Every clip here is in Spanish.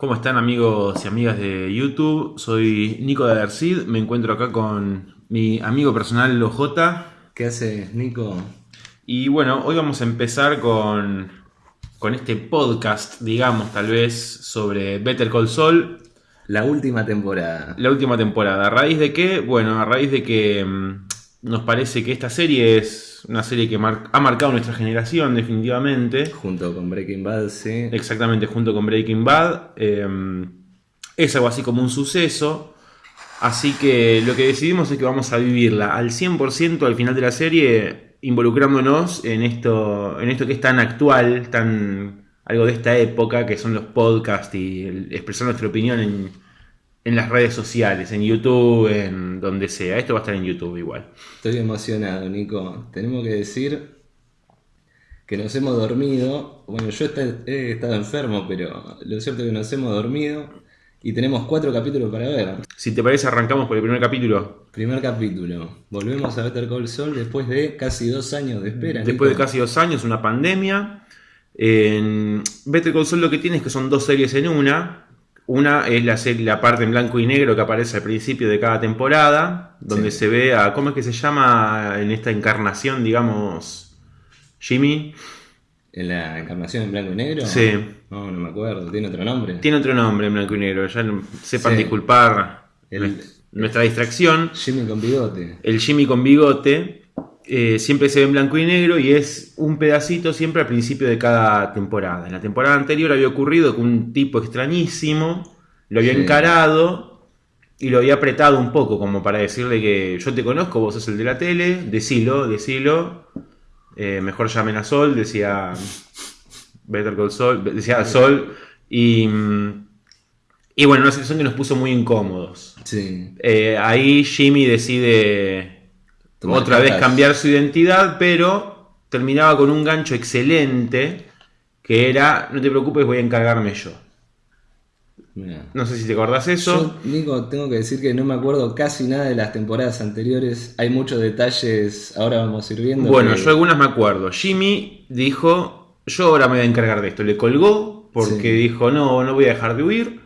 ¿Cómo están amigos y amigas de YouTube? Soy Nico de Adercid, me encuentro acá con mi amigo personal Lojota. ¿Qué haces, Nico? Y bueno, hoy vamos a empezar con, con este podcast, digamos, tal vez, sobre Better Call Saul. La última temporada. La última temporada. ¿A raíz de qué? Bueno, a raíz de que mm, nos parece que esta serie es una serie que mar- ha marcado nuestra generación, definitivamente. Junto con Breaking Bad, sí. Exactamente, junto con Breaking Bad. Eh, es algo así como un suceso. Así que lo que decidimos es que vamos a vivirla al 100% al final de la serie, involucrándonos en esto, en esto que es tan actual, tan algo de esta época, que son los podcasts y el- expresar nuestra opinión en, en las redes sociales, en YouTube, en donde sea. Esto va a estar en YouTube igual. Estoy emocionado, Nico. Tenemos que decir que nos hemos dormido. Bueno, yo he estado enfermo, pero lo cierto es que nos hemos dormido. Y tenemos cuatro capítulos para ver. Si te parece, arrancamos por el primer capítulo. Primer capítulo. Volvemos a Better Call Saul después de casi dos años de espera. Después de casi dos años, una pandemia. En Better Call Saul lo que tiene es que son dos series en una. Una es la, serie, la parte en blanco y negro que aparece al principio de cada temporada, donde Sí. se ve a, ¿cómo es que se llama en esta encarnación, digamos, Jimmy? ¿En la encarnación en blanco y negro? Sí. No, no me acuerdo. ¿Tiene otro nombre? Tiene otro nombre en blanco y negro, ya sepan Sí. disculpar El- nuestra distracción. Jimmy con bigote. El Jimmy con bigote eh, siempre se ve en blanco y negro y es un pedacito siempre al principio de cada temporada. En la temporada anterior había ocurrido que un tipo extrañísimo lo había Sí. encarado y lo había apretado un poco como para decirle que yo te conozco, vos sos el de la tele, decilo, decilo. Eh, mejor llamen a Sol, decía Better Call Sol, decía Sol y... Y bueno, una situación que nos puso muy incómodos. Sí. Eh, ahí Jimmy decide otra vez cambiar su identidad, pero terminaba con un gancho excelente que era, no te preocupes, voy a encargarme yo. Mirá. No sé si te acordás eso. Yo, Nico, tengo que decir que no me acuerdo casi nada de las temporadas anteriores. Hay muchos detalles, ahora vamos a ir viendo. bueno, que- yo algunas me acuerdo. Jimmy dijo, yo ahora me voy a encargar de esto. Le colgó porque Sí. dijo, no, no voy a dejar de huir.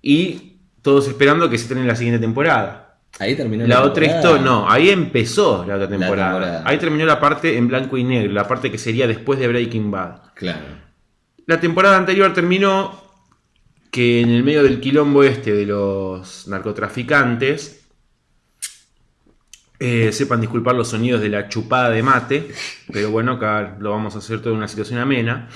Y todos esperando que se estrene la siguiente temporada. Ahí terminó La otra temporada. historia, no, ahí empezó la otra temporada. temporada. Ahí terminó la parte en blanco y negro, la parte que sería después de Breaking Bad. Claro. La temporada anterior terminó que en el medio del quilombo este de los narcotraficantes, eh, sepan disculpar los sonidos de la chupada de mate, pero bueno, acá lo vamos a hacer toda una situación amena.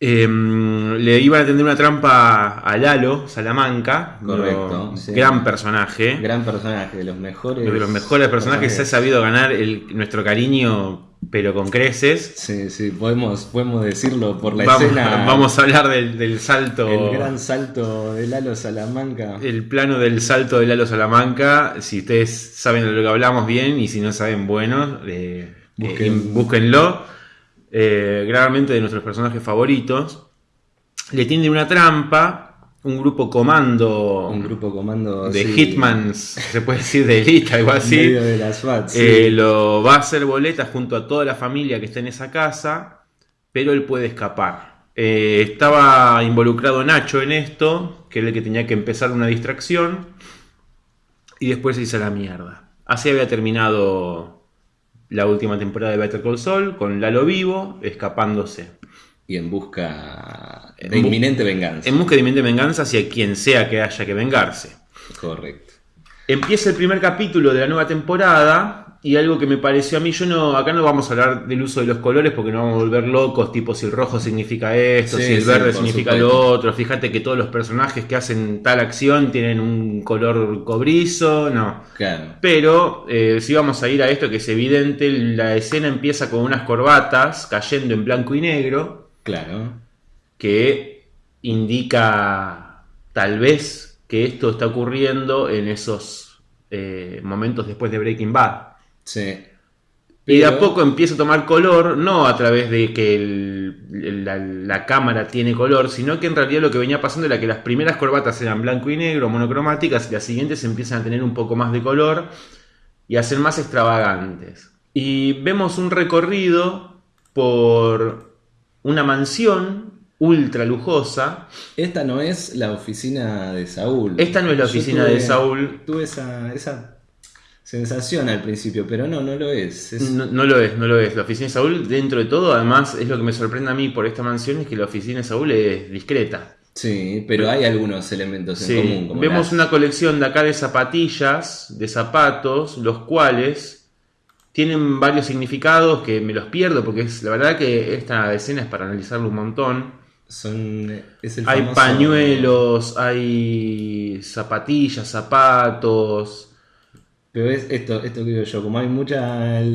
Eh, le iban a tender una trampa a Lalo Salamanca, Correcto, lo- sí. gran personaje. Gran personaje, de los mejores. de los mejores personajes se ha sabido ganar el- nuestro cariño, pero con creces. Sí, sí, podemos, podemos decirlo por la Vamos, escena. vamos a hablar del, del salto. El gran salto de Lalo Salamanca. El plano del salto de Lalo Salamanca, si ustedes saben de lo que hablamos bien y si no saben, bueno, eh, Busquen- eh, búsquenlo. Eh, gravemente de nuestros personajes favoritos. Le tienden una trampa, un grupo comando Un grupo comando de sí, Hitmans, se puede decir de élite, algo así. de las SWAT, sí. Eh, lo va a hacer boleta junto a toda la familia que está en esa casa, pero él puede escapar. Eh, estaba involucrado Nacho en esto, que era el que tenía que empezar una distracción, y después se hizo la mierda. Así había terminado la última temporada de Better Call Saul, con Lalo vivo, escapándose. Y en busca de En bu- inminente venganza. En busca de inminente venganza hacia quien sea que haya que vengarse. Correcto. Empieza el primer capítulo de la nueva temporada y algo que me pareció a mí, yo no, acá no vamos a hablar del uso de los colores porque nos vamos a volver locos, tipo si el rojo significa esto, Sí, si el sí, verde significa supuesto. lo otro, fíjate que todos los personajes que hacen tal acción tienen un color cobrizo, no. Claro. Pero eh, si vamos a ir a esto que es evidente, la escena empieza con unas corbatas cayendo en blanco y negro Claro. que indica tal vez que esto está ocurriendo en esos eh, momentos después de Breaking Bad. Sí. Y de a poco empieza a tomar color, no a través de que el- la, la cámara tiene color, sino que en realidad lo que venía pasando era que las primeras corbatas eran blanco y negro, monocromáticas, y las siguientes empiezan a tener un poco más de color y a ser más extravagantes. Y vemos un recorrido por una mansión ultra lujosa. Esta no es la oficina de Saúl. Esta no es la oficina tuve- de Saúl. Tuve esa, esa sensación al principio, pero no, no lo es. Es- No, no lo es, no lo es. La oficina de Saúl, dentro de todo, además, es lo que me sorprende a mí por esta mansión, es que la oficina de Saúl es discreta. Sí, pero hay algunos elementos en común. Como vemos las- una colección de acá de zapatillas, de zapatos, los cuales tienen varios significados que me los pierdo porque es la verdad que esta escena es para analizarlo un montón. Son, es el Hay famoso- pañuelos, hay zapatillas, zapatos. Pero es esto, esto que digo yo, como hay muchos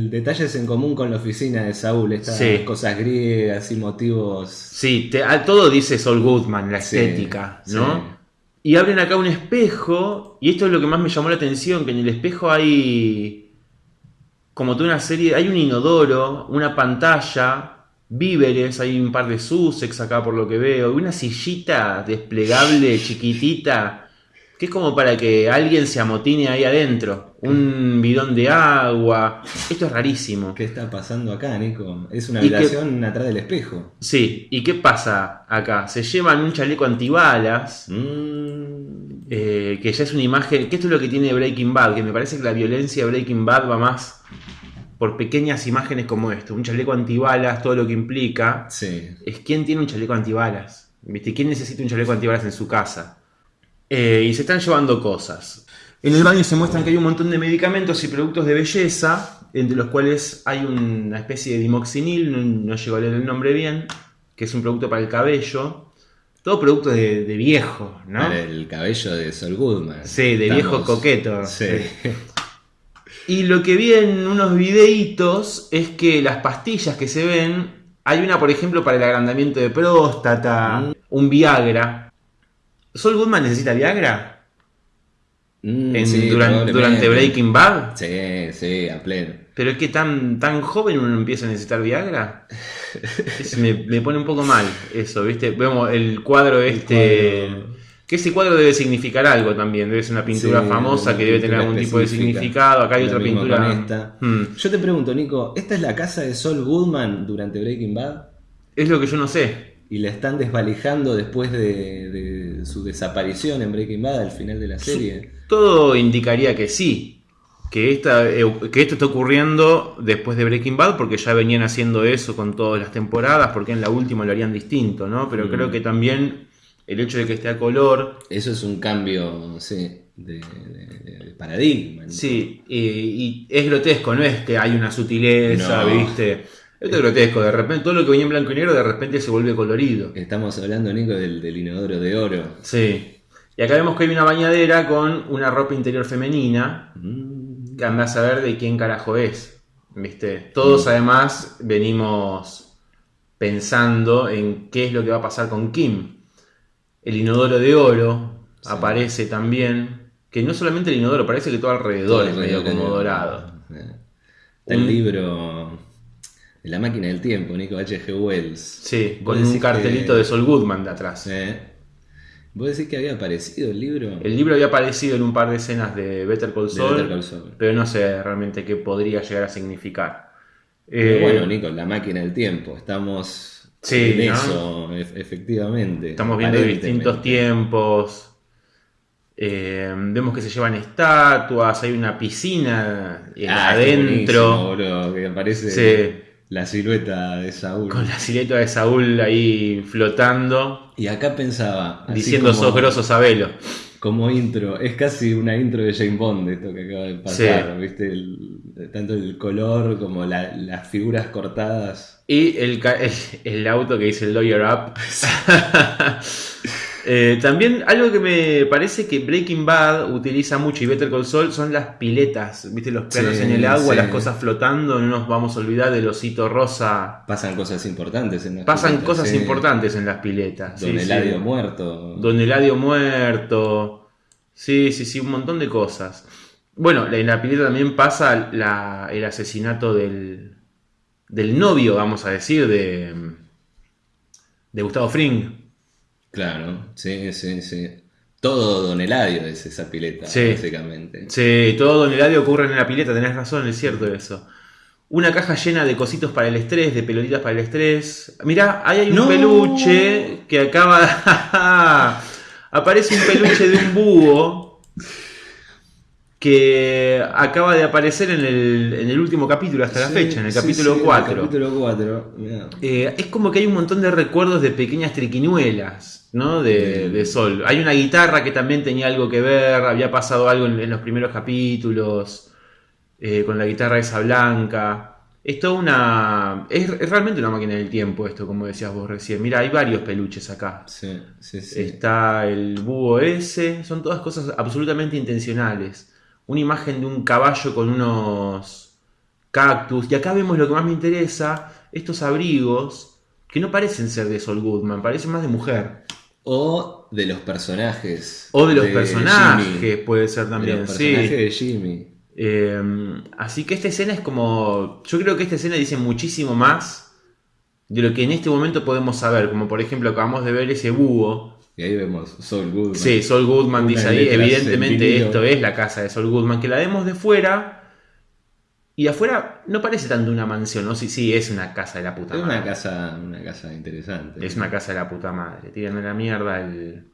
detalles en común con la oficina de Saúl, estas Sí. cosas griegas y motivos. Sí, te- a todo dice Sol Goodman, la Sí, estética, sí. ¿no? Y abren acá un espejo, y esto es lo que más me llamó la atención, que en el espejo hay como toda una serie, hay un inodoro, una pantalla, víveres, hay un par de Sussex acá por lo que veo, y una sillita desplegable chiquitita, que es como para que alguien se amotine ahí adentro, un bidón de agua, esto es rarísimo. ¿Qué está pasando acá, Nico? Es una que- habitación atrás del espejo. Sí, ¿y qué pasa acá? Se llevan un chaleco antibalas, Mm, eh, que ya es una imagen, que esto es lo que tiene Breaking Bad, que me parece que la violencia de Breaking Bad va más por pequeñas imágenes como esto, un chaleco antibalas, todo lo que implica, sí. es quién tiene un chaleco antibalas, ¿viste? ¿Quién necesita un chaleco antibalas en su casa? Eh, y se están llevando cosas. En el baño se muestran que hay un montón de medicamentos y productos de belleza, entre los cuales hay una especie de dimoxinil, no, no llego a leer el nombre bien, que es un producto para el cabello. Todo producto de, de viejo, ¿no? Para el cabello de Sol Goodman. Sí, de viejo coqueto. Sí. Y lo que vi en unos videitos es que las pastillas que se ven, hay una, por ejemplo, para el agrandamiento de próstata, Mm. un Viagra. ¿Sol Goodman necesita Viagra? Mm, En- sí, duran- probablemente. durante Breaking Bad. Sí, sí, a pleno. ¿Pero es que tan, tan joven uno empieza a necesitar Viagra? Es- me, me pone un poco mal eso, ¿viste? Vemos el cuadro este... cuadro. Que ese cuadro debe significar algo también, debe ser una pintura Sí, famosa una que debe tener algún tipo de significado. Acá hay otra pintura. esta. Hmm. Yo te pregunto, Nico, ¿esta es la casa de Sol Goodman durante Breaking Bad? Es lo que yo no sé. Y la están desvalijando después de, de su desaparición en Breaking Bad al final de la serie. Todo indicaría que sí. Que, esta, eh, que esto está ocurriendo después de Breaking Bad, porque ya venían haciendo eso con todas las temporadas, porque en la última lo harían distinto, ¿no? Pero Mm. creo que también el hecho de que esté a color, Eso es un cambio, sí, de, de- de paradigma. ¿no? sí, y, y es grotesco, no es que hay una sutileza, No. ¿viste? Esto es grotesco, de repente todo lo que venía en blanco y negro de repente se vuelve colorido. Estamos hablando, Nico, del, del inodoro de oro. Sí. Y acá vemos que hay una bañadera con una ropa interior femenina, Mm, que andás a ver de quién carajo es. ¿Viste? Todos Mm. además venimos pensando en qué es lo que va a pasar con Kim. El inodoro de oro Sí. aparece también. Que no solamente el inodoro, parece que todo alrededor es medio como dorado. Está el Un- libro de la máquina del tiempo, Nico H.G. Wells. Sí, con un cartelito que- de Sol Goodman de atrás. Eh. ¿Vos decís que había aparecido el libro? El libro había aparecido en un par de escenas de Better Call Saul, Better Call Saul. pero no sé realmente qué podría llegar a significar. Pero Eh, bueno, Nico, la máquina del tiempo. Estamos Sí, en ¿no? eso, ef- efectivamente. Estamos viendo distintos tiempos. Eh, vemos que se llevan estatuas, hay una piscina eh, Ah, adentro, boludo, que aparece Sí. La silueta de Saúl. con la silueta de Saúl ahí flotando, Y acá pensaba, diciendo como, sos grosso, sabelo. como intro, es casi una intro de Jane Bond esto que acaba de pasar, ¿viste? El- tanto el color como la- las figuras cortadas. Y el, el, el auto que dice Lawyer Up. Eh, también algo que me parece que Breaking Bad utiliza mucho y Better Call Saul son las piletas, viste los planos Sí, en el agua, sí. las cosas flotando, no nos vamos a olvidar del osito rosa. Pasan cosas importantes en las Pasan piletas, cosas sí. importantes en las piletas. Don Eladio muerto. Don Eladio muerto. Sí, sí, sí, un montón de cosas. Bueno, en la pileta también pasa la- el asesinato del, del novio, vamos a decir, de, de Gustavo Fring. Claro, sí, sí, sí. Todo Don Eladio es esa pileta, Sí. básicamente. Sí, todo Don Eladio ocurre en la pileta, tenés razón, es cierto eso. una caja llena de cositos para el estrés, de pelotitas para el estrés. Mirá, ahí hay un No. peluche que acaba... Aparece un peluche de un búho que acaba de aparecer en el, en el último capítulo hasta la fecha, en el sí, capítulo sí, 4. el capítulo 4. mirá. Eh, es como que hay un montón de recuerdos de pequeñas triquiñuelas, ¿no? De, Mm. de Sol. Hay una guitarra que también tenía algo que ver, había pasado algo en, en los primeros capítulos, eh, con la guitarra esa blanca. Es toda una... Es, es realmente una máquina del tiempo esto, como decías vos recién. Mira, hay varios peluches acá. Sí, sí, sí. Está el búho ese, son todas cosas absolutamente intencionales. Una imagen de un caballo con unos cactus. Y acá vemos lo que más me interesa, estos abrigos que no parecen ser de Sol Goodman, parecen más de mujer. O de los personajes. O de los personajes, puede ser De también, los sí. de Jimmy. Eh, así que esta escena es como. Yo creo que esta escena dice muchísimo más de lo que en este momento podemos saber. Como por ejemplo, acabamos de ver ese búho. Y ahí vemos Soul Goodman. Sí, Sol Goodman Unas dice ahí, evidentemente esto es la casa de Sol Goodman, que la vemos de fuera. Y de afuera no parece tanto una mansión, ¿no? Sí, sí, es una casa de la puta Es madre. una casa, una casa interesante. Es una casa de la puta madre. Tírenme la mierda el,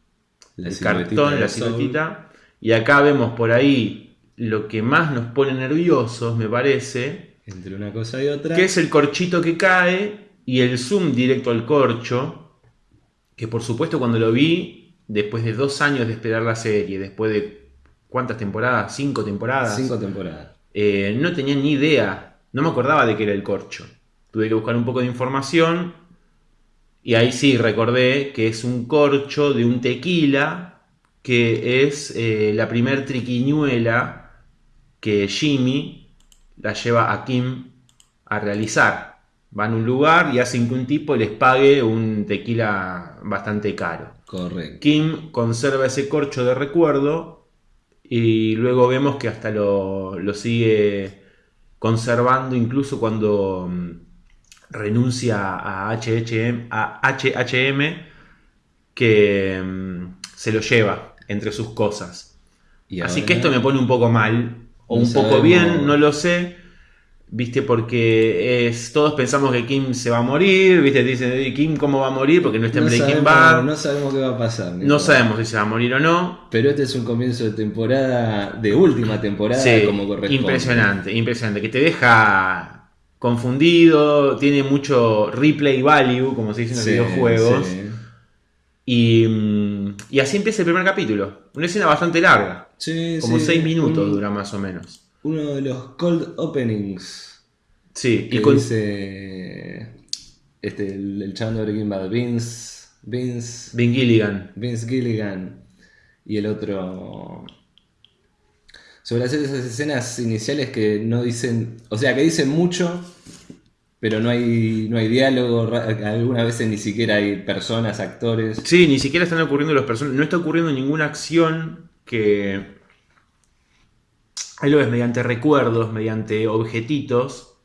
La el cartón, la siluetita. Y acá vemos por ahí lo que más nos pone nerviosos, me parece, Entre una cosa y otra. que es el corchito que cae y el zoom directo al corcho. Que por supuesto cuando lo vi, después de dos años de esperar la serie, después de cuántas temporadas, cinco temporadas, Cinco temporadas. eh, no tenía ni idea, no me acordaba de que era el corcho. Tuve que buscar un poco de información y ahí sí recordé que es un corcho de un tequila que es eh, la primer triquiñuela que Jimmy la lleva a Kim a realizar. Va a un lugar y hacen que un tipo les pague un tequila bastante caro. Correcto. Kim conserva ese corcho de recuerdo y luego vemos que hasta lo, lo sigue conservando incluso cuando mm, renuncia a HHM, a HHM que mm, se lo lleva entre sus cosas. Y Así ahora- que esto me pone un poco mal o No un poco bien, no lo sé. Viste, porque es, todos pensamos que Kim se va a morir, viste, dicen, "Ey, Kim cómo va a morir porque no está en no Breaking sabemos, Bad. no sabemos qué va a pasar. No sabemos si se va a morir o no. Pero este es un comienzo de temporada, de última temporada, Sí, como corresponde. impresionante, impresionante. Que te deja confundido, tiene mucho replay value, como se dice en los Sí, videojuegos. sí. Y, mm, y así empieza el primer capítulo. Una escena bastante larga, Sí, como seis minutos Un- dura más o menos. Uno de los cold openings Sí, que y con, dice este, el, el chabón de Breaking Bad, Vince, Vince, Ben Gilligan. Vince Gilligan y el otro sobre hacer esas escenas iniciales que no dicen, o sea, que dicen mucho, pero no hay no hay diálogo, algunas veces ni siquiera hay personas, actores. Sí, ni siquiera están ocurriendo los personajes. No está ocurriendo ninguna acción que. Ahí lo ves mediante recuerdos, mediante objetitos.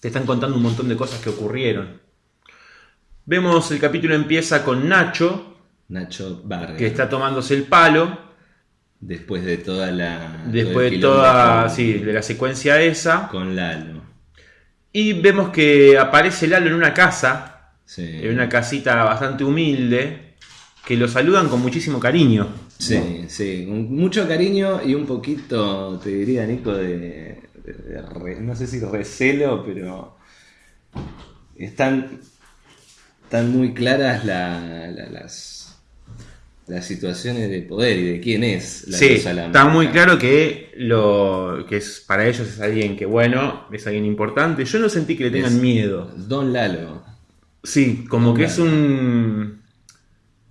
Te están contando un montón de cosas que ocurrieron. Vemos el capítulo empieza con Nacho, Nacho Vargas. que está tomándose el palo. Después de toda la. Después de toda. con- Sí, de la secuencia esa. Con Lalo. Y vemos que aparece Lalo en una casa. Sí. En una casita bastante humilde. Que lo saludan con muchísimo cariño. Sí, sí, con mucho cariño y un poquito, te diría, Nico, de, de- de re- no sé si recelo, pero están, están muy claras la- la- las, las situaciones de poder y de quién es la Sí, está muy claro que lo que es para ellos es alguien que bueno, es alguien importante. Yo no sentí que le tengan Es- miedo. Don Lalo. Sí, como que es un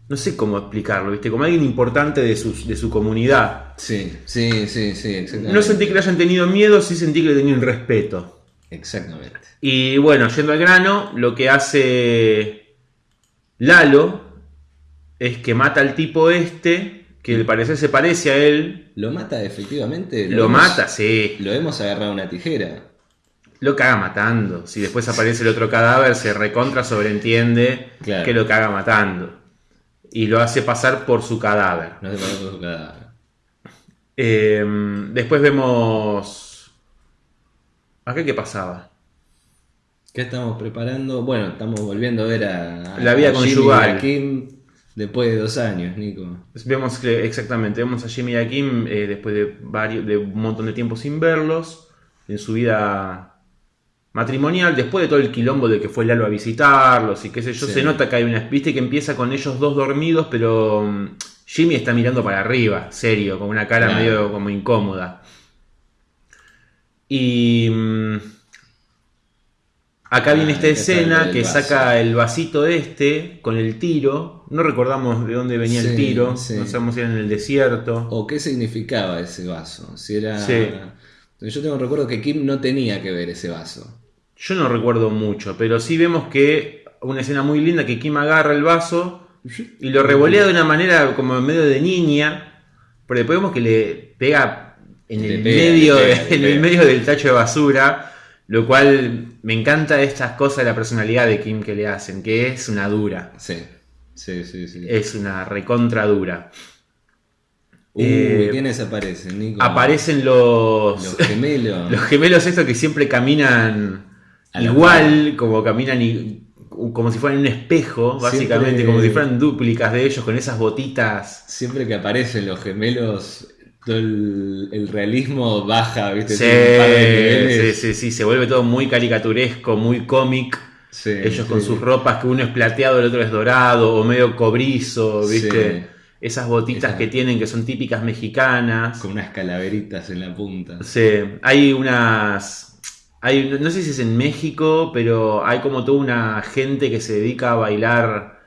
no sé cómo explicarlo, ¿viste? Como alguien importante de su, de su comunidad. Sí, sí, sí, sí, exactamente. No sentí que le hayan tenido miedo, sí sentí que le tenían respeto. Exactamente. Y bueno, yendo al grano, lo que hace Lalo es que mata al tipo este, que al parecer se parece a él. ¿Lo mata efectivamente? Lo hemos- mata, sí. Lo hemos agarrado a una tijera. Lo caga matando. Si después aparece el otro cadáver, se recontra sobreentiende Claro. que lo caga matando. Y lo hace pasar por su cadáver. No se parece a su cadáver. Eh, después vemos ¿Acá qué pasaba? ¿Qué estamos preparando? Bueno, estamos volviendo a ver a, a La vida Jimmy conyugal. y a Kim después de dos años, Nico. Vemos que, exactamente, vemos a Jimmy y a Kim eh, después de, varios, de un montón de tiempo sin verlos, en su vida matrimonial, después de todo el quilombo de que fue Lalo a visitarlos y qué sé yo, Sí. se nota que hay una, viste que empieza con ellos dos dormidos, pero mm, Jimmy está mirando para arriba, serio, con una cara Claro. medio como incómoda. Y mm, acá Ah, viene esta acá está escena que vaso. saca el vasito este con el tiro. No recordamos de dónde venía el tiro. sí. No sabemos si era en el desierto. ¿O qué significaba ese vaso? Si era... Yo tengo recuerdo que Kim no tenía que ver ese vaso. Yo no recuerdo mucho, pero sí vemos que una escena muy linda que Kim agarra el vaso y lo revolea de una manera como en medio de niña, pero después vemos que le pega en el pega, medio pega, en el medio del tacho de basura, lo cual me encanta estas cosas de la personalidad de Kim que le hacen, que es una dura, Sí, sí, sí. sí. es una recontra dura. Uy, eh, ¿quiénes aparecen, Nico? Aparecen los Los gemelos. Los gemelos estos que siempre caminan igual, como caminan y- como si fueran un espejo, básicamente, Siempre- como si fueran dúplicas de ellos con esas botitas. Siempre que aparecen los gemelos, todo el, el realismo baja, ¿viste? Sí, sí, sí, sí, se vuelve todo muy caricaturesco, muy cómic. Sí, Ellos con sus ropas, que uno es plateado, el otro es dorado, o medio cobrizo, ¿viste? Sí. Esas botitas Esa- que tienen que son típicas mexicanas. Con unas calaveritas en la punta. Sí, hay unas. Hay, no sé si es en México, pero hay como toda una gente que se dedica a bailar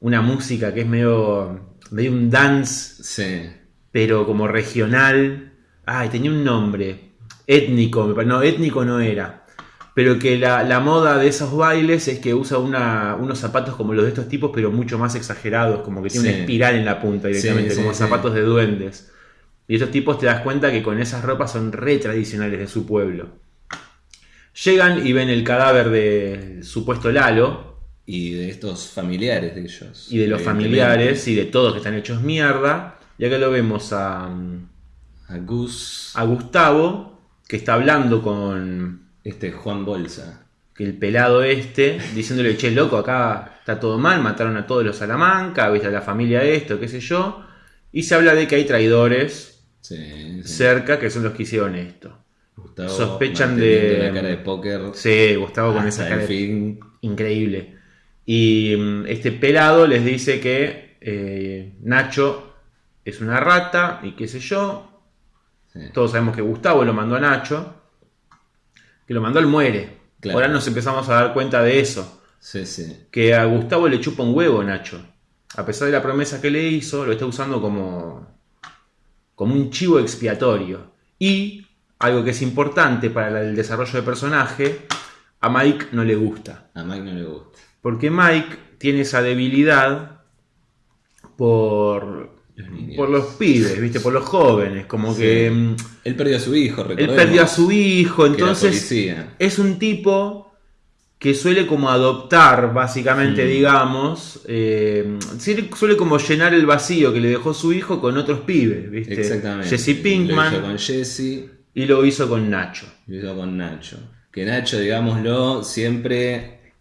una música que es medio, medio un dance, Sí. pero como regional. Ay, tenía un nombre. Étnico, no, étnico no era. Pero que la, la moda de esos bailes es que usa una- unos zapatos como los de estos tipos, pero mucho más exagerados, como que tiene Sí. una espiral en la punta directamente, Sí, como zapatos de duendes. Y estos tipos te das cuenta que con esas ropas son re tradicionales de su pueblo. Llegan y ven el cadáver de supuesto Lalo Y de estos familiares de ellos. y de los familiares y de todos que están hechos mierda. Y acá lo vemos a, A Gus, a Gustavo, que está hablando con este Juan Bolsa. el pelado este, diciéndole, che, loco, acá está todo mal, mataron a todos los Salamanca, viste a la familia esto, qué sé yo. Y se habla de que hay traidores Sí, sí. cerca que son los que hicieron esto. Gustavo sospechan de- la cara de póker. Sí, Gustavo con esa cara de- fin. increíble. Y mm, este pelado les dice que eh, Nacho es una rata y qué sé yo. Sí. Todos sabemos que Gustavo lo mandó a Nacho. Que lo mandó al muere. Claro. Ahora nos empezamos a dar cuenta de eso. Sí, sí. Que a Gustavo le chupa un huevo Nacho. A pesar de la promesa que le hizo, lo está usando como, como un chivo expiatorio. Y, algo que es importante para el desarrollo de personaje, a Mike no le gusta. A Mike no le gusta. Porque Mike tiene esa debilidad por, Los por los pibes, ¿viste? Por los jóvenes. Como Sí. que mm, Él perdió a su hijo, él recordemos. perdió a su hijo, entonces es un tipo que suele como adoptar, básicamente, Mm. digamos, eh, suele- como llenar el vacío que le dejó su hijo con otros pibes, ¿viste? Exactamente. Jesse Lo hizo Pinkman con Jesse, y lo hizo con Nacho. lo hizo con Nacho. Que Nacho, digámoslo, siempre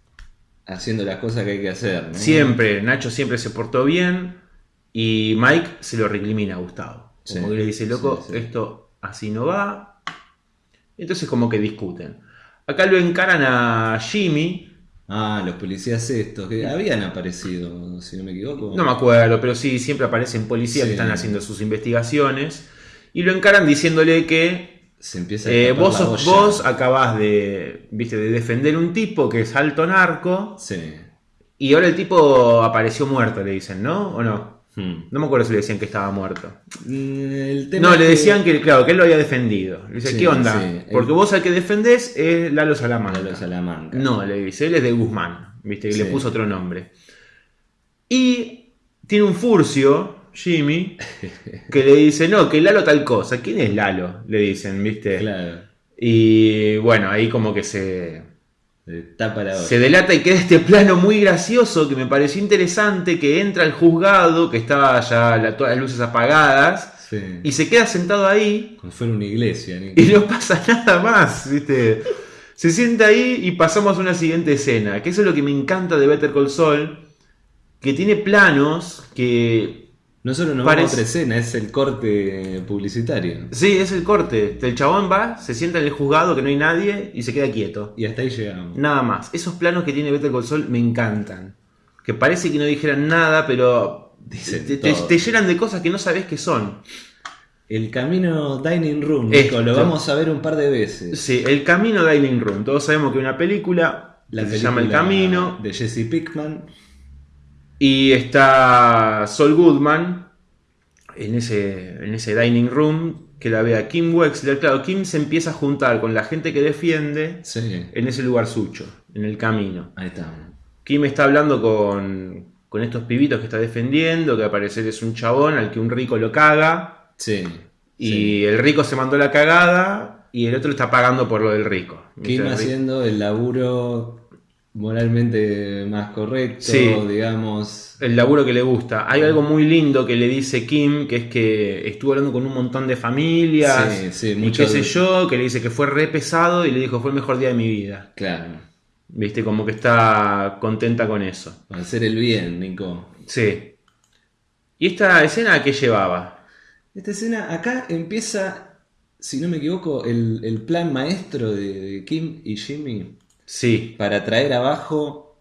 haciendo las cosas que hay que hacer. ¿no? Siempre, Nacho siempre se portó bien y Mike se lo recrimina a Gustavo. Como Sí, que le dice, loco, sí, sí. esto así no va. Entonces como que discuten. Acá lo encaran a Jimmy, Ah, los policías estos, que habían aparecido, si no me equivoco. no me acuerdo, pero sí, siempre aparecen policías que están haciendo sus investigaciones. Y lo encaran diciéndole que Se empieza a eh, vos, la sos- olla. vos acabás de, viste, de defender un tipo que es alto narco Sí. y ahora el tipo apareció muerto, le dicen, ¿no? ¿O no? Hmm. No me acuerdo si le decían que estaba muerto. El tema No, le que- decían que, claro, que él lo había defendido. Le dice, Sí, ¿qué onda? sí. Porque vos al que defendés es Lalo Salamanca. Lalo Salamanca. No, le dice, él es de Guzmán, ¿viste? Y le Sí. puso otro nombre. Y tiene un furcio, Jimmy, que le dice, no, que Lalo tal cosa. ¿Quién es Lalo? Le dicen, ¿viste? Claro. Y bueno, ahí como que se, Tapa la se delata y queda este plano muy gracioso que me pareció interesante, que entra al juzgado, que estaba ya la- todas las luces apagadas, Sí. y se queda sentado ahí Como fuera una iglesia, Nico. y no pasa nada más, ¿viste? Se sienta ahí y pasamos a una siguiente escena, que eso es lo que me encanta de Better Call Saul, que tiene planos que... No solo nos Parece- otra escena, es el corte publicitario. Sí, es el corte. El chabón va, se sienta en el juzgado que no hay nadie y se queda quieto. Y hasta ahí llegamos. Nada más. Esos planos que tiene Better Call Saul me encantan. Que parece que no dijeran nada, pero Dicen te, te- todo. te llenan de cosas que no sabes que son. El camino Dining Room, Esto. Nico, lo vamos a ver un par de veces. Sí, El Camino Dining Room. Todos sabemos que hay una película La que se llama El Camino. De Jesse Pickman. Y está Sol Goodman en ese, en ese dining room que la ve a Kim Wexler. Claro, Kim se empieza a juntar con la gente que defiende Sí, en ese lugar sucho, en el camino. ahí está. Kim está hablando con, con estos pibitos que está defendiendo, que al parecer es un chabón al que un rico lo caga. Sí. Y sí. el rico se mandó la cagada y el otro está pagando por lo del rico. Kim haciendo el laburo moralmente más correcto, Sí. digamos. el laburo que le gusta. Hay algo muy lindo que le dice Kim, que es que estuvo hablando con un montón de familias Sí, sí, y mucho qué sé yo, que le dice que fue re pesado y le dijo fue el mejor día de mi vida. Claro. Viste, como que está contenta con eso. Para hacer el bien, Nico. Sí. ¿Y esta escena a qué llevaba? Esta escena, acá empieza, si no me equivoco, el, el plan maestro de Kim y Jimmy Sí. para traer abajo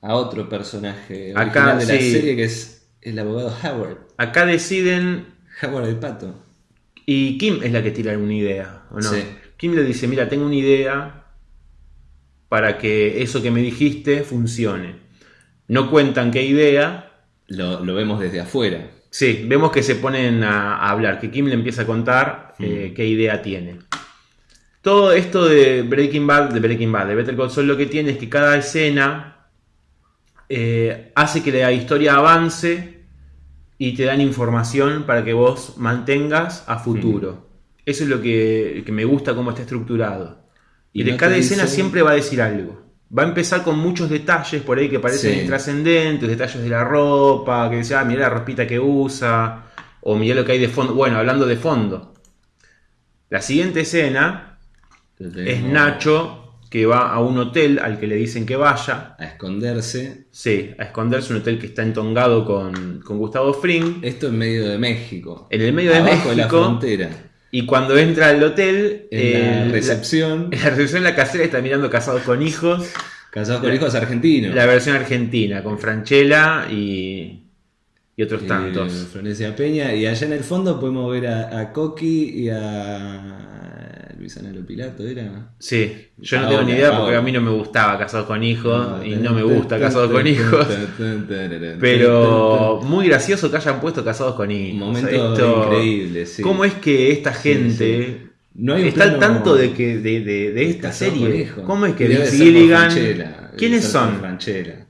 a otro personaje Acá, original de la sí. serie que es el abogado Howard. Acá deciden Howard el pato. y Kim es la que tira una idea, ¿o no? Sí. Kim le dice, mira, tengo una idea para que eso que me dijiste funcione. No cuentan qué idea, Lo, lo vemos desde afuera. Sí, vemos que se ponen a, a hablar, que Kim le empieza a contar eh, qué idea tiene. Todo esto de Breaking Bad, de Breaking Bad, de Better Call Saul, lo que tiene es que cada escena eh, hace que la historia avance y te dan información para que vos mantengas a futuro. Eso es lo que, que me gusta cómo está estructurado. Y, Y de no cada escena siempre va a decir algo. Va a empezar con muchos detalles por ahí que parecen Sí. intrascendentes, detalles de la ropa, que decía, ah, mirá la ropita que usa, o mirá lo que hay de fondo. Bueno, hablando de fondo. La siguiente escena Es Nacho que va a un hotel al que le dicen que vaya. A esconderse. Sí, a esconderse, un hotel que está entongado con, con Gustavo Fring. Esto en medio de México. En el medio de de la México. frontera. Y cuando entra al hotel, En eh, la recepción. la, en la recepción la casera está mirando Casados con Hijos. Casados con hijos argentinos. La versión argentina, con Franchella y, y otros Eh, tantos. Florencia Peña. Y allá en el fondo podemos ver a, a Coqui y a Luisana Pilato, ¿era? Sí, yo no Ahora, tengo ni idea porque a mí no me gustaba Casados con Hijos y no me gusta Casados con Hijos. Pero muy gracioso que hayan puesto Casados con Hijos. Momento increíble, sí. ¿Cómo es que esta gente No hay está al tanto de que de, de- de esta serie? ¿Cómo es que Vince Gilligan? ¿Quiénes son? Franchella.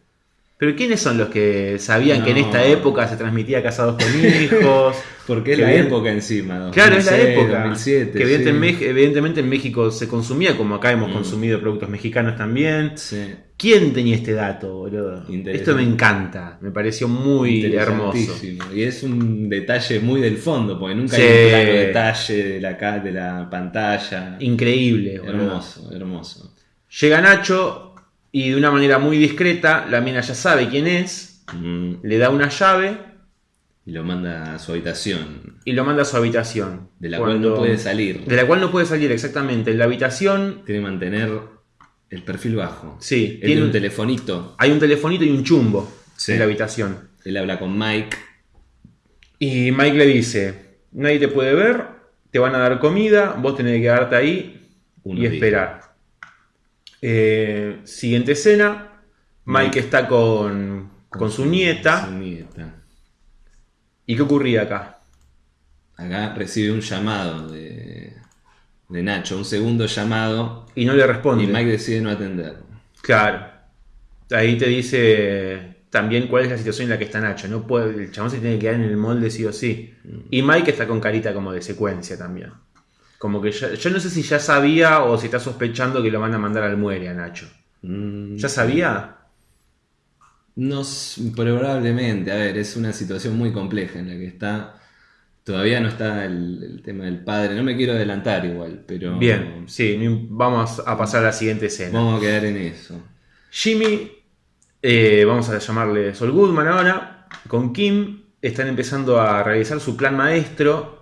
Pero ¿quiénes son los que sabían que en esta época se transmitía Casados con Hijos? Porque es la bien- época encima. Claro, es la 2006, época. 2007. que sí. evidentemente en México se consumía, como acá hemos Mm. consumido productos mexicanos también. Sí. ¿Quién tenía este dato, boludo? Esto me encanta, me pareció muy hermoso. Y es un detalle muy del fondo, porque nunca Sí. hay un plano detalle de la, de la pantalla. Increíble, boludo. Hermoso, hermoso. Llega Nacho y de una manera muy discreta, la mina ya sabe quién es, Mm, le da una llave Y lo manda a su habitación, y lo manda a su habitación. de la Cuando- cual no puede salir. De la cual no puede salir, exactamente. En la habitación, Tiene que mantener el perfil bajo. sí, Él tiene un telefonito. hay un telefonito y un chumbo Sí. en la habitación. Él habla con Mike. Y Mike le dice, nadie te puede ver, te van a dar comida, vos tenés que quedarte ahí y esperar. Eh, siguiente escena, Mike Mike. está con, con su nieta. Su nieta. ¿Y qué ocurría acá? Acá recibe un llamado de, de Nacho, un segundo llamado. Y no le responde. Y Mike decide no atender. Claro. Ahí te dice también cuál es la situación en la que está Nacho. No puede, el chabón se tiene que quedar en el molde sí o sí. Y Mike está con carita como de secuencia también. Como que ya- yo no sé si ya sabía o si está sospechando que lo van a mandar al muere a Nacho. Mm, ¿Ya sabía? No, probablemente. A ver, es una situación muy compleja en la que está. Todavía no está el, el tema del padre. No me quiero adelantar igual, pero. Bien, sí, vamos a pasar a la siguiente escena. Vamos a quedar en eso. Jimmy, eh, vamos a llamarle Sol Goodman ahora, con Kim, están empezando a realizar su plan maestro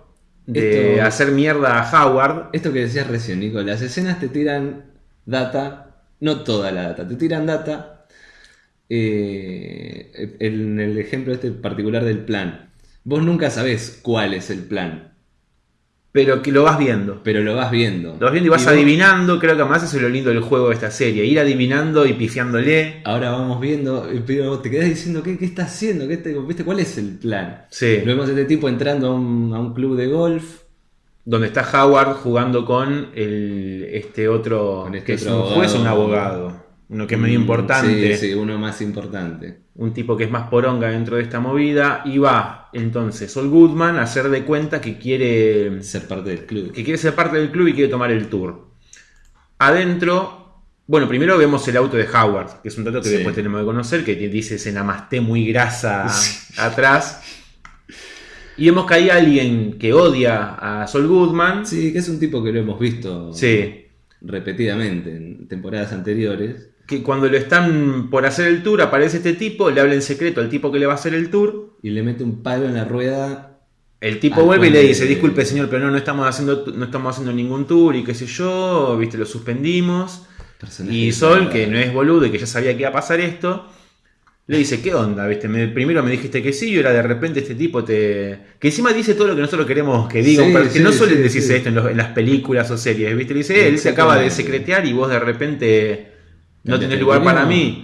de Esto- hacer mierda a Howard. Esto que decías recién, Nico, las escenas te tiran data, no toda la data, te tiran data. eh, en el ejemplo este particular del plan, vos nunca sabés cuál es el plan, Pero que lo vas viendo. pero lo vas viendo. Lo vas viendo y vas adivinando, creo que además eso es lo lindo del juego de esta serie, ir adivinando y pifiándole. Ahora vamos viendo, eh, pero te quedás diciendo, ¿qué, qué está haciendo? ¿Qué te- ¿Viste cuál es el plan? Sí. Lo vemos a este tipo entrando a un, a un club de golf. Donde está Howard jugando con el, este otro, Con este que es un juez o un abogado. Uno que es medio Mm, importante. Sí, sí, uno más importante. un tipo que es más poronga dentro de esta movida, y va entonces Sol Goodman a hacer de cuenta que quiere, Ser parte del club. que quiere ser parte del club y quiere tomar el tour. Adentro, bueno, primero vemos el auto de Howard, que es un dato que Sí. después tenemos que conocer, que dice ese namasté muy grasa atrás. Y vemos que hay alguien que odia a Sol Goodman. Sí, que es un tipo que lo hemos visto Sí. repetidamente en temporadas anteriores. Que cuando lo están por hacer el tour, aparece este tipo, le habla en secreto al tipo que le va a hacer el tour. Y le mete un palo en la rueda. El tipo Al vuelve y le dice, disculpe señor, pero no, no estamos haciendo no estamos haciendo ningún tour y qué sé yo, viste, lo suspendimos. Y Sol, que no es boludo y que ya sabía que iba a pasar esto, le dice, ¿qué onda? ¿Viste? Me- primero me dijiste que sí y ahora de repente este tipo te... Que encima dice todo lo que nosotros queremos que diga, Sí, pero que sí, no suelen sí, decirse esto en, los- en las películas o series, ¿viste? Le dice, él se acaba de secretear y vos de repente no tenés lugar para mí.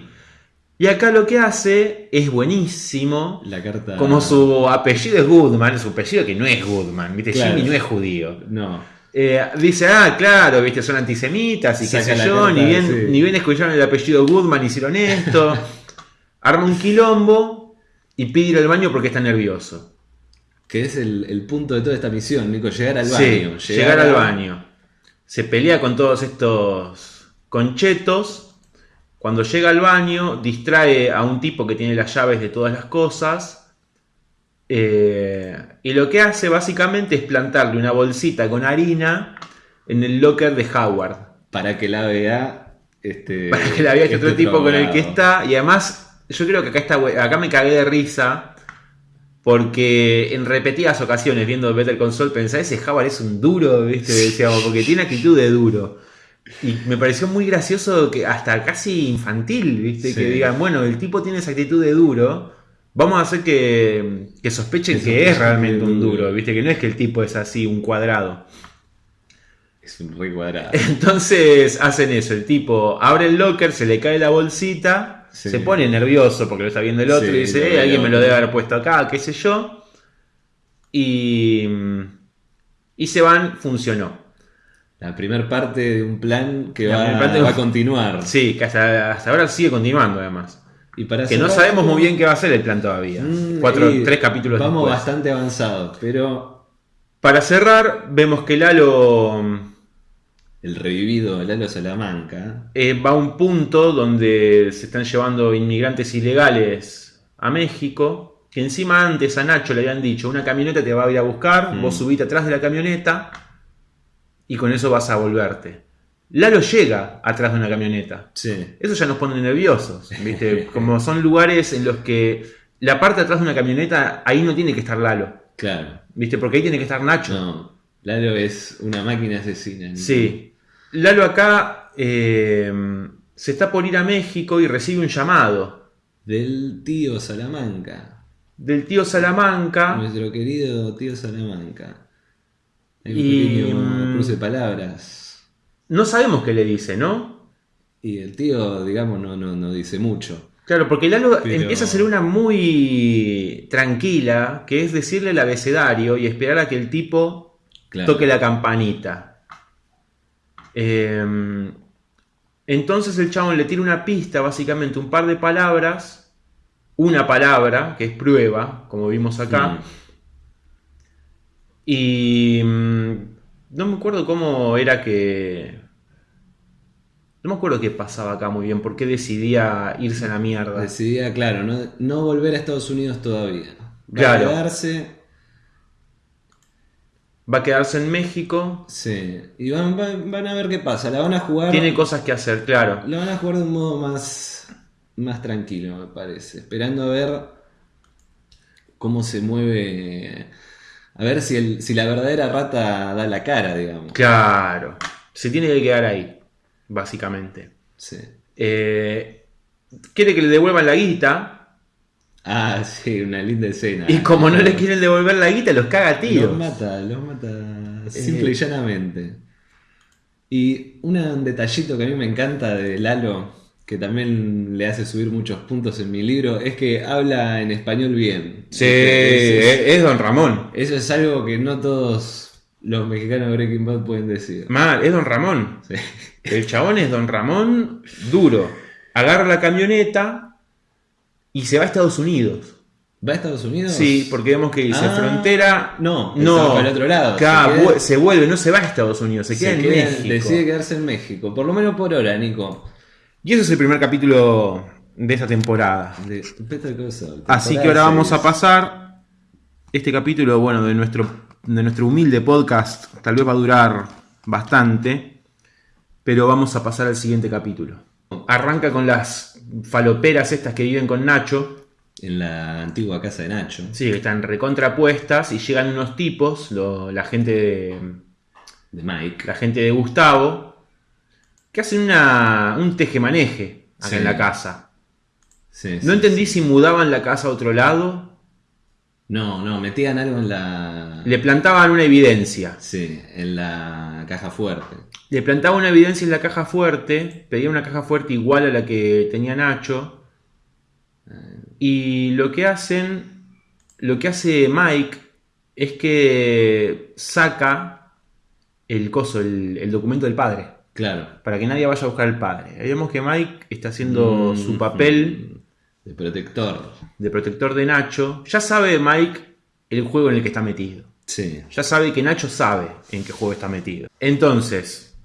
Y acá lo que hace es buenísimo. La carta. Como su apellido es Goodman, su apellido que no es Goodman, ¿viste? Claro. Jimmy no es judío. No. Eh, dice, ah, claro, ¿viste? Son antisemitas y qué sé yo, carta, ni bien, sí. ni bien escucharon el apellido Goodman, hicieron esto. Arma un quilombo y pide ir al baño porque está nervioso. Que es el, el punto de toda esta misión, Nico. Llegar al Sí, baño. llegar al a- baño. Se pelea con todos estos conchetos. Cuando llega al baño, distrae a un tipo que tiene las llaves de todas las cosas. Eh, y lo que hace básicamente es plantarle una bolsita con harina en el locker de Howard. Para que la vea. Este, Para que la vea este otro este tipo con el que está. Y además, yo creo que acá, está, acá me cagué de risa. Porque en repetidas ocasiones viendo Better Console pensaba, ese Howard es un duro, ¿viste? Decíamos, porque tiene actitud de duro. Y me pareció muy gracioso que hasta casi infantil, ¿viste? Sí. Que digan, bueno, el tipo tiene esa actitud de duro. Vamos a hacer que, que sospechen Que es realmente un duro, ¿viste? Que no es que el tipo es así, un cuadrado. Es un re cuadrado. Entonces hacen eso, el tipo abre el locker, se le cae la bolsita, Sí. se pone nervioso porque lo está viendo el otro Sí, y dice, "Eh, alguien me lo otro". debe haber puesto acá, qué sé yo. Y, y se van, funcionó. La primera parte de un plan que va, parte a continuar. Sí, que hasta, hasta ahora sigue continuando además. Y para Que no sabemos muy bien qué va a ser el plan todavía. Mm, Cuatro, tres capítulos Vamos después. bastante avanzados, pero Para cerrar, vemos que Lalo el revivido Lalo Salamanca. eh, va a un punto donde se están llevando inmigrantes ilegales a México. Que encima antes a Nacho le habían dicho: una camioneta te va a ir a buscar, Mm. vos subite atrás de la camioneta y con eso vas a volverte. Lalo llega atrás de una camioneta. Sí. Eso ya nos pone nerviosos, ¿viste? Como son lugares en los que la parte de atrás de una camioneta, ahí no tiene que estar Lalo, Claro. ¿viste? Porque ahí tiene que estar Nacho. No. Lalo es una máquina asesina. Sí. Lalo acá eh, se está por ir a México y recibe un llamado Del tío Salamanca. del tío Salamanca. Nuestro querido tío Salamanca. Hay un Y, pequeño mm, cruce de palabras. No sabemos qué le dice, ¿no? Y el tío, digamos, no, no, no dice mucho. Claro, porque Lalo Pero- empieza a hacer una muy tranquila, que es decirle el abecedario y esperar a que el tipo Claro. toque la campanita. Eh, entonces el chabón le tira una pista, básicamente un par de palabras, una palabra, que es prueba, como vimos acá, Mm. Y mm, no me acuerdo cómo era que... No me acuerdo qué pasaba acá muy bien, por qué decidía irse a la mierda. Decidía, claro, no, no volver a Estados Unidos todavía. Va Claro. a quedarse. va a quedarse en México. Sí. Y van, van- van a ver qué pasa. La van a jugar. Tiene cosas que hacer, claro. La van a jugar de un modo más, más tranquilo, me parece. Esperando a ver cómo se mueve. A ver si, el, si la verdadera rata da la cara, digamos. Claro. Se tiene que quedar ahí, básicamente. Sí. Eh, quiere que le devuelvan la guita. Ah, sí, una linda escena. Y como no le quieren devolver la guita, los caga a Los mata, los mata simple Eh. y llanamente. Y un detallito que a mí me encanta de Lalo, que también le hace subir muchos puntos en mi libro, es que habla en español bien. Sí, Es- Don Ramón. Eso es algo que no todos los mexicanos de Breaking Bad pueden decir. Mal, es Don Ramón. Sí. El chabón es Don Ramón duro. Agarra la camioneta y se va a Estados Unidos. ¿Va a Estados Unidos? Sí, porque vemos que dice Ah, frontera. no, no. para el otro lado. Se queda- vu- se vuelve, no se va a Estados Unidos, se queda Se en queda- México. Decide quedarse en México, por lo menos por ahora, Nico. Y ese es el primer capítulo de esta temporada. De Así que ahora vamos a pasar. Este capítulo, bueno, de nuestro, de nuestro humilde podcast, tal vez va a durar bastante. Pero vamos a pasar al siguiente capítulo. Arranca con las faloperas estas que viven con Nacho. En la antigua casa de Nacho. Sí, que están recontrapuestas y llegan unos tipos, lo- la gente de, De Mike. la gente de Gustavo, que hacen una, un tejemaneje acá Sí. en la casa. Sí, No sí, entendí si mudaban la casa a otro lado, No, no, metían algo en la. le plantaban una evidencia. Sí, en la caja fuerte. Le plantaba una evidencia en la caja fuerte, pedía una caja fuerte igual a la que tenía Nacho. Y lo que hacen, lo que hace Mike es que saca el coso, el, el documento del padre, Claro. para que nadie vaya a buscar al padre. Ahí vemos que Mike está haciendo Mm, su papel De protector. de protector de Nacho. Ya sabe Mike el juego en el que está metido. Sí. Ya sabe que Nacho sabe en qué juego está metido. Entonces,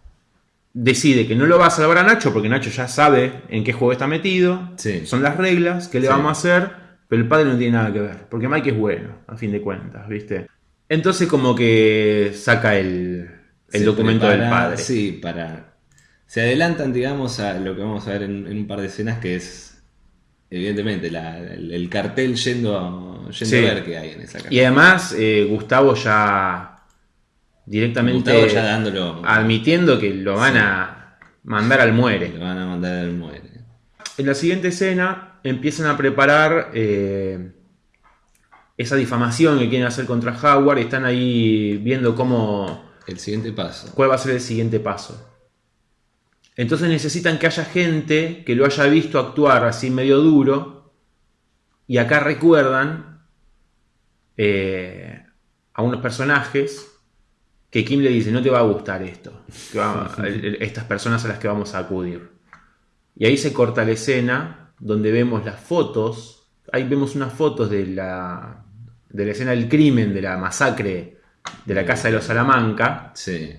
decide que no lo va a salvar a Nacho porque Nacho ya sabe en qué juego está metido. Sí. Son las reglas que le Sí. vamos a hacer, pero el padre no tiene nada que ver. Porque Mike es bueno, a fin de cuentas, ¿viste? Entonces como que saca el, el documento del padre. Sí, para. Se adelantan, digamos, a lo que vamos a ver en, en un par de escenas, que es. Evidentemente, la- el, el cartel yendo, a, yendo Sí. a ver qué hay en esa caja. Y además, eh, Gustavo ya directamente Gustavo ya dándolo. admitiendo que lo van a mandar al muere. Le van a mandar al muere. En la siguiente escena empiezan a preparar eh, esa difamación que quieren hacer contra Howard y están ahí viendo cómo, El siguiente paso. cuál va a ser el siguiente paso. Entonces necesitan que haya gente que lo haya visto actuar así medio duro y acá recuerdan eh, a unos personajes que Kim le dice no te va a gustar esto, que va- estas personas a las que vamos a acudir. Y ahí se corta la escena donde vemos las fotos. Ahí vemos unas fotos de la, de la escena del crimen, de la masacre de la casa de los Salamanca. Sí.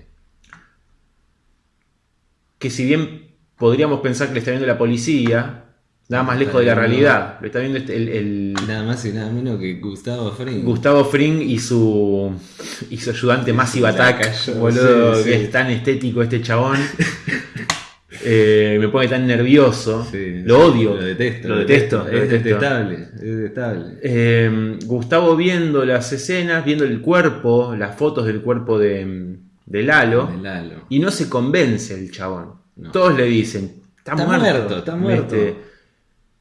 Que si bien podríamos pensar que le está viendo la policía, nada más lejos de la realidad. Lo está viendo este- el, el Nada más y nada menos que Gustavo Fring. Gustavo Fring y su, y su ayudante Massive Attack. Boludo, sí, que es tan estético este chabón. Eh, me pone tan nervioso. Sí, lo odio. Lo detesto. Lo detesto. lo Es detestable. Es detestable. Eh, Gustavo viendo las escenas, viendo el cuerpo, las fotos del cuerpo de, de Lalo, De Lalo. y no se convence el chabón. No. Todos le dicen, está, Está muerto. muerto, está muerto.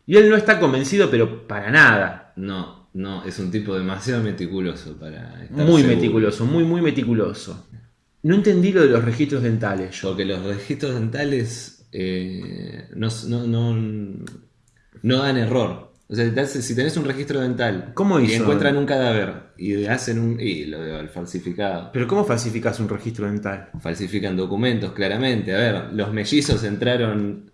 Y él no está convencido, pero para nada. No, no, es un tipo demasiado meticuloso para estar Muy seguro. meticuloso, muy, muy meticuloso. No entendí lo de los registros dentales yo. Porque los registros dentales eh, no, no, no, no dan error. O sea, si tenés un registro dental ¿Cómo y encuentran un cadáver y hacen un. y lo de falsificado. Pero ¿cómo falsificas un registro dental? Falsifican documentos, claramente. A ver, los mellizos entraron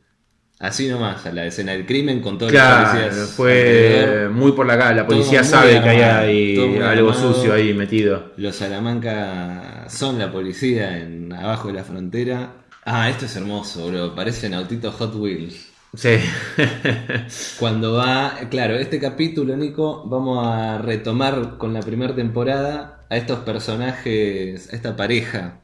así nomás a la escena del crimen con todos los policías. fue alrededor. muy por la cara. La policía sabe que hay algo armado. sucio ahí metido. Los Salamanca son la policía en abajo de la frontera. Ah, esto es hermoso, bro. Parecen autitos Hot Wheels. Sí. Cuando va, claro, este capítulo, Nico, vamos a retomar con la primera temporada a estos personajes, a esta pareja,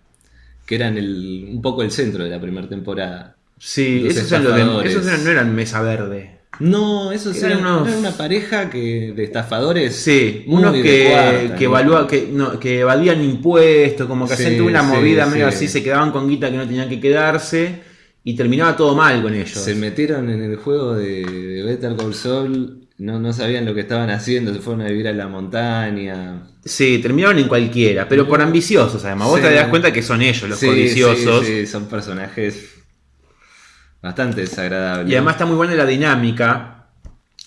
que eran el, un poco el centro de la primera temporada. Sí, esos, eran los de- esos eran- no eran mesa verde. No, esos Eran eran, unos- eran una pareja que de estafadores. Sí, unos que, cuarta, que, evalúa- que, no, que evadían impuestos, como que Sí, hacían una sí, movida medio sí. así, se quedaban con guita que no tenían que quedarse y terminaba todo mal con ellos. Se metieron en el juego de, de Better Call Saul, no, no sabían lo que estaban haciendo, se fueron a vivir a la montaña. Sí, terminaron en cualquiera, pero por ambiciosos además. Vos te das cuenta que son ellos los codiciosos. sí, sí, son personajes bastante desagradables. Y además está muy buena la dinámica,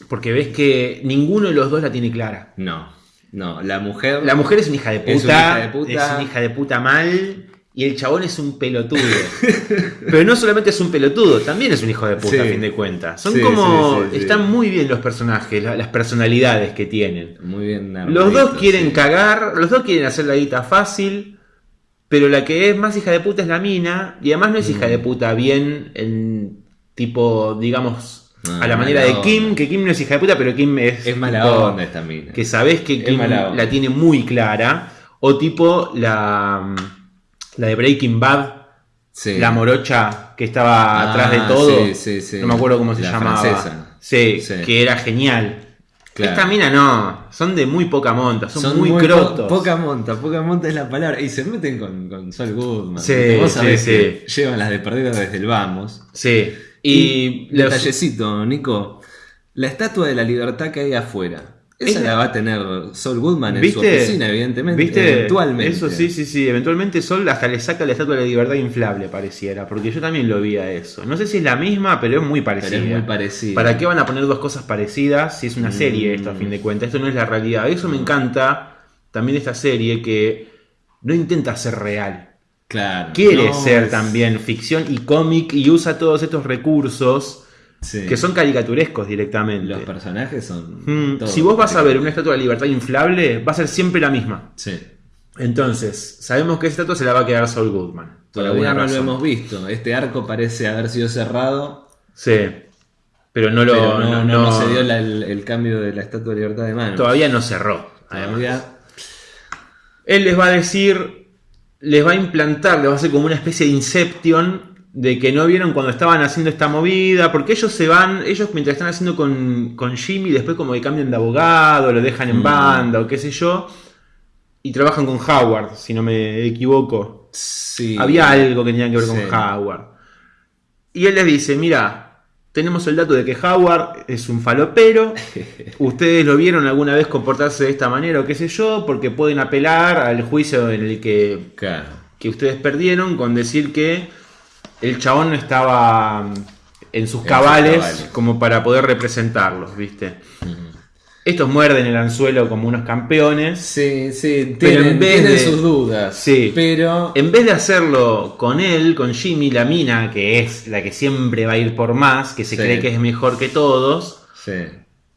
porque ves que ninguno de los dos la tiene clara. No, no, la mujer... La mujer es una hija de puta, Es una hija de puta. es una hija de puta mal, y el chabón es un pelotudo. Pero no solamente es un pelotudo, también es un hijo de puta, Sí. a fin de cuentas. Son Sí, como. sí. Están muy bien los personajes, la- las personalidades que tienen. Muy bien Los dos quieren cagar, los dos quieren hacer la guita fácil, pero la que es más hija de puta es la mina, y además no es Mm. hija de puta bien en tipo, digamos, Ah, a la manera de Kim, onda. que Kim no es hija de puta, pero Kim es. Es mala tipo, onda esta mina. Que sabes que Kim la tiene muy clara, o tipo la, la de Breaking Bad. Sí. La morocha que estaba Ah, atrás de todo. sí, sí, sí. No me acuerdo cómo se La llamaba. francesa. Sí, Sí. que era genial. Claro. Esta mina no, son de muy poca monta, son, Son muy, po- crotos. poca monta, poca monta es la palabra. Y se meten con, con Sol Goodman. Sí, Vos sabés sí. que llevan las de perdido desde el vamos. Sí. Y, los- detallecito, Nico. La estatua de la libertad que hay afuera. Esa Es la- va a tener Sol Goodman en su oficina, evidentemente. ¿Viste? Eventualmente. Eso sí, sí, sí. Eventualmente Sol hasta le saca la estatua de la libertad inflable, pareciera. Porque yo también lo vi a eso. No sé si es la misma, pero es muy parecida. Pero es muy parecido. ¿Para qué van a poner dos cosas parecidas si es una serie esto a Mm. fin de cuentas? Esto no es la realidad. Eso me encanta también de esta serie que no intenta ser real. Claro. Quiere No, ser es- también ficción y cómic y usa todos estos recursos sí. que son caricaturescos directamente. Los personajes son. Mm, todos si vos vas a ver una estatua de libertad inflable, va a ser siempre la misma. Sí. Entonces, sabemos que esa estatua se la va a quedar Saul Goodman. Todavía no lo razón. hemos visto. Este arco parece haber sido cerrado. Sí. Pero no lo. pero no, no- no- no no- se dio la- el, el cambio de la estatua de libertad de mano. Todavía no cerró. Todavía. Él les va a decir. Les va a implantar, les va a hacer como una especie de Inception. De que no vieron cuando estaban haciendo esta movida. Porque ellos se van. Ellos mientras están haciendo con, con Jimmy. Después como que cambian de abogado. Lo dejan en Mm. banda o qué sé yo. Y trabajan con Howard, si no me equivoco. Sí. Había algo que tenía que ver con. Howard. Y él les dice, mira, tenemos el dato de que Howard es un falopero. Ustedes lo vieron alguna vez comportarse de esta manera o qué sé yo, porque pueden apelar al juicio en el que, Claro. que ustedes perdieron con decir que el chabón no estaba mm, en sus cabales, cabales. como para poder representarlos, ¿viste? Estos muerden el anzuelo como unos campeones. Sí, sí, Pero tienen, en vez tienen de- sus dudas. Sí. Pero. En vez de hacerlo con él, con Jimmy, la mina, que es la que siempre va a ir por más, que se Sí. cree que es mejor que todos, Sí.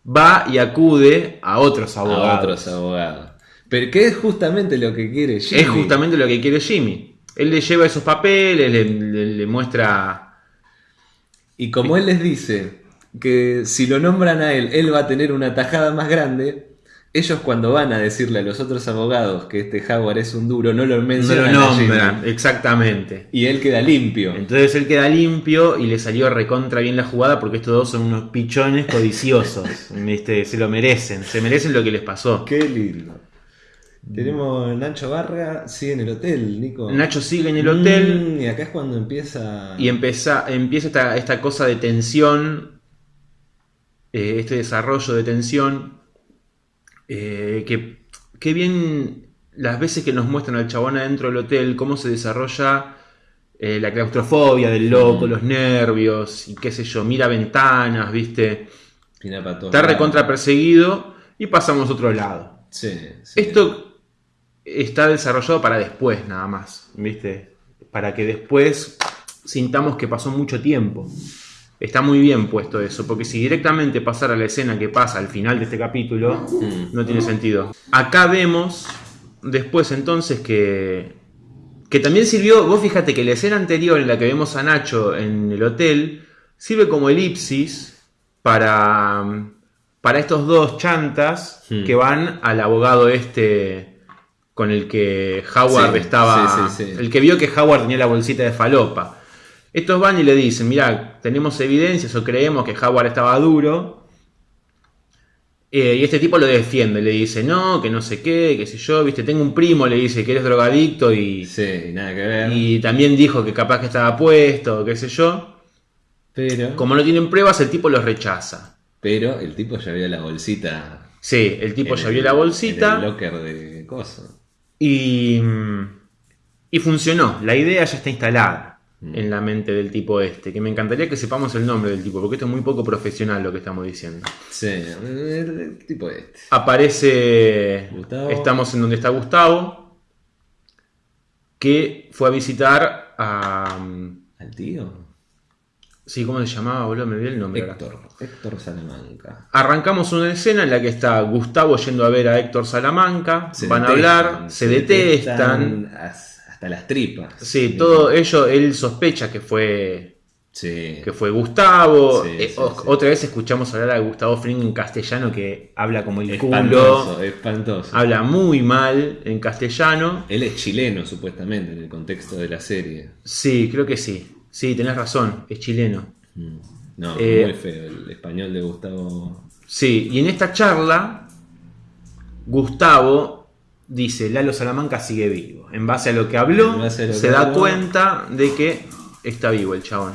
va y acude a otros abogados. A otros abogados. Pero que es justamente lo que quiere Jimmy. Es justamente lo que quiere Jimmy. Él le lleva esos papeles, le, le- le muestra. Y como él les dice que si lo nombran a él, él va a tener una tajada más grande. Ellos cuando van a decirle a los otros abogados que este Howard es un duro, no lo No lo mencionan. a Jimmy. nombran, exactamente. Y él queda limpio. Entonces él queda limpio y le salió recontra bien la jugada porque estos dos son unos pichones codiciosos. ¿viste? Se lo merecen, se merecen lo que les pasó. Qué lindo. Tenemos Nacho Barra, sigue en el hotel, Nico. Nacho sigue en el hotel. Mm, y acá es cuando empieza. Y empieza, empieza esta, esta cosa de tensión, eh, este desarrollo de tensión, eh, que, que bien las veces que nos muestran al chabón adentro del hotel, cómo se desarrolla eh, la claustrofobia del loco, Mm. los nervios, y qué sé yo, mira ventanas, viste, está recontra perseguido y pasamos a otro lado. Sí, sí. Esto está desarrollado para después, nada más, ¿viste? Para que después sintamos que pasó mucho tiempo. Está muy bien puesto eso, porque si directamente pasara la escena que pasa al final de este capítulo, Mm. no tiene sentido. Acá vemos después entonces que, que también sirvió, vos fíjate que la escena anterior en la que vemos a Nacho en el hotel, sirve como elipsis para, para estos dos chantas Hmm. que van al abogado este con el que Howard Sí, estaba, sí, sí, sí. el que vio que Howard tenía la bolsita de falopa. Estos van y le dicen, mira, tenemos evidencias o creemos que Howard estaba duro. Eh, y este tipo lo defiende, le dice, no, que no sé qué, qué sé yo, viste, tengo un primo, le dice que eres drogadicto y, nada que ver. y también dijo que capaz que estaba puesto, qué sé yo. Pero, Como no tienen pruebas, el tipo los rechaza. pero el tipo ya vio la bolsita. Sí, el tipo en ya el- vio la En bolsita el locker de coso. Y, y funcionó. La idea ya está instalada Mm. en la mente del tipo este. Que me encantaría que sepamos el nombre del tipo, porque esto es muy poco profesional lo que estamos diciendo. Sí, el, tipo este. Aparece. Gustavo. Estamos en donde está Gustavo. Que fue a visitar a. ¿Al tío? Sí, ¿cómo se llamaba, boludo? Me olvidé el nombre. ahora. Héctor. Héctor Salamanca. Arrancamos una escena en la que está Gustavo yendo a ver a Héctor Salamanca. Se van a hablar, se, detestan. as- Hasta las tripas. Sí, todo ello, él sospecha que fue Sí. que fue Gustavo. Sí, Eh, sí. Otra vez escuchamos hablar a Gustavo Fring en castellano que habla como el Espantoso, culo, espantoso. habla muy mal en castellano. Él es chileno, supuestamente, en el contexto de la serie. Sí, creo que sí. Sí, tenés razón, es chileno. Mm. No, Eh, muy feo el español de Gustavo. Sí, y en esta charla, Gustavo dice, Lalo Salamanca sigue vivo. En base a lo que habló, lo se que da habló. cuenta de que está vivo el chabón.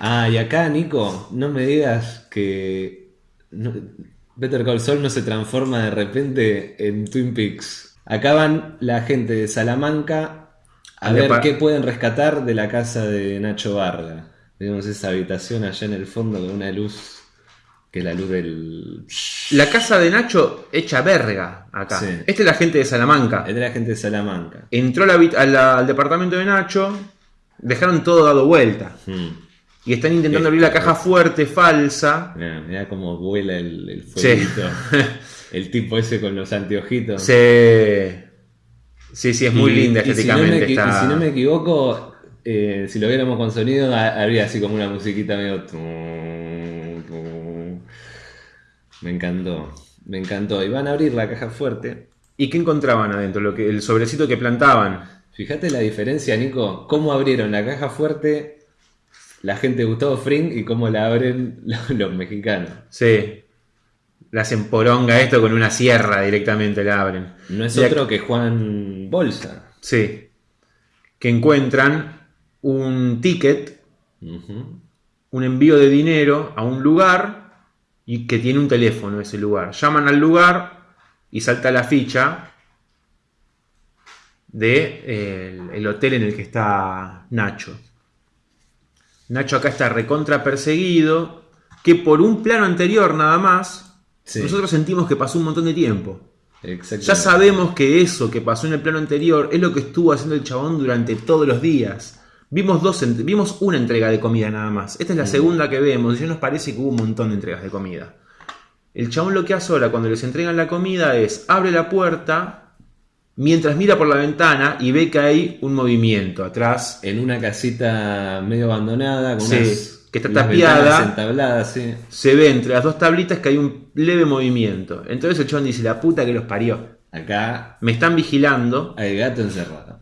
Ah, y acá, Nico, no me digas que no- Better Call Saul no se transforma de repente en Twin Peaks. Acá van la gente de Salamanca a ver qué pueden rescatar de la casa de Nacho Varga. Vemos esa habitación allá en el fondo con una luz que es la luz del... La casa de Nacho hecha verga acá. Sí. Esta es la gente de Salamanca. Es de la gente de Salamanca. Entró la habit- a la- al departamento de Nacho, dejaron todo dado vuelta. Mm. Y están intentando abrir la caja fuerte, falsa. Mirá, mirá cómo vuela el, el Sí. el tipo ese con los anteojitos. Se... Sí, sí, es muy Y- linda y si no estéticamente. me está- y si no me equivoco, eh, si lo viéramos con sonido, ha- habría así como una musiquita medio. Me encantó, me encantó. Y van a abrir la caja fuerte. ¿Y qué encontraban adentro? Lo que, el sobrecito que plantaban. Fíjate la diferencia, Nico. Cómo abrieron la caja fuerte la gente de Gustavo Fring y cómo la abren los, los mexicanos. Sí. La hacen poronga esto con una sierra directamente la abren. No es Y otro que Juan Bolsa. Sí. Que encuentran un ticket, un envío de dinero a un lugar y que tiene un teléfono ese lugar. Llaman al lugar y salta la ficha de eh, el, el hotel en el que está Nacho. Nacho acá está recontra perseguido, que por un plano anterior nada más, Sí. nosotros sentimos que pasó un montón de tiempo. Ya sabemos que eso que pasó en el plano anterior es lo que estuvo haciendo el chabón durante todos los días. Vimos, dos, vimos una entrega de comida nada más. Esta es la segunda que vemos y ya nos parece que hubo un montón de entregas de comida. El chabón lo que hace ahora cuando les entregan la comida es abre la puerta mientras mira por la ventana y ve que hay un movimiento atrás. En una casita medio abandonada, con Sí, unas que está tapiada. sí. Se ve entre las dos tablitas que hay un leve movimiento. Entonces el chabón dice, la puta que los parió. Acá Me están vigilando. hay gato encerrado.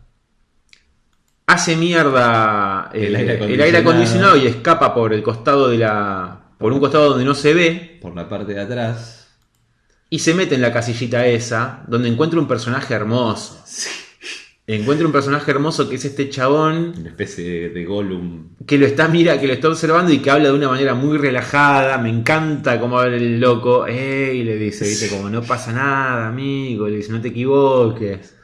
hace mierda eh, El aire el aire acondicionado. acondicionado y escapa por el costado de la. por un costado donde no se ve. Por la parte de atrás. Y se mete en la casillita esa, donde encuentra un personaje hermoso. Encuentra un personaje hermoso que es este chabón Una especie de, de Gollum. que lo está mira, que lo está observando y que habla de una manera muy relajada. Me encanta cómo habla el loco. ¡Ey! Le dice, viste, como no pasa nada, amigo. Le dice, no te equivoques.